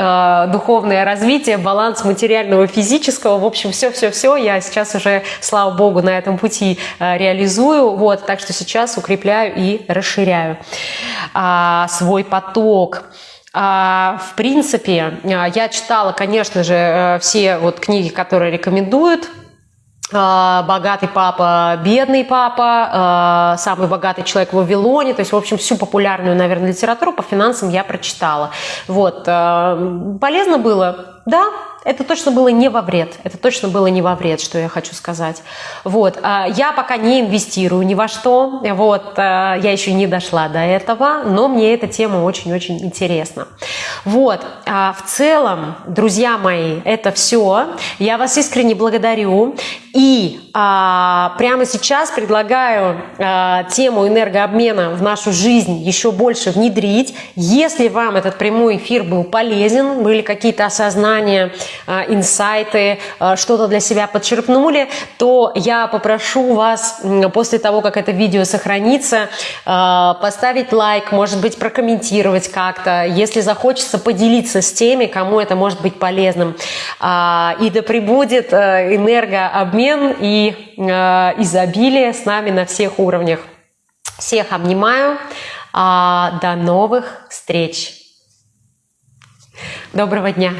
духовное развитие, баланс материального и физического, в общем, все-все-все я сейчас уже, слава богу, на этом пути реализую, вот, так что сейчас укрепляю и расширяю а, свой поток. А, в принципе, я читала, конечно же, все вот книги, которые рекомендуют богатый папа, бедный папа, а, самый богатый человек в Вавилоне, то есть, в общем, всю популярную, наверное, литературу по финансам я прочитала. Вот. А, полезно было? Да, это точно было не во вред. Это точно было не во вред, что я хочу сказать. Вот. А, я пока не инвестирую ни во что. Вот. А, я еще не дошла до этого, но мне эта тема очень-очень интересна. Вот. А, в целом, друзья мои, это все. Я вас искренне благодарю. И а, прямо сейчас предлагаю а, тему энергообмена в нашу жизнь еще больше внедрить. Если вам этот прямой эфир был полезен, были какие-то осознания, инсайты, а, что-то для себя подчерпнули, то я попрошу вас после того, как это видео сохранится, а, поставить лайк, может быть, прокомментировать как-то, если захочется поделиться с теми, кому это может быть полезным. И да пребудет энергообмен и изобилие с нами на всех уровнях. Всех обнимаю. До новых встреч. Доброго дня.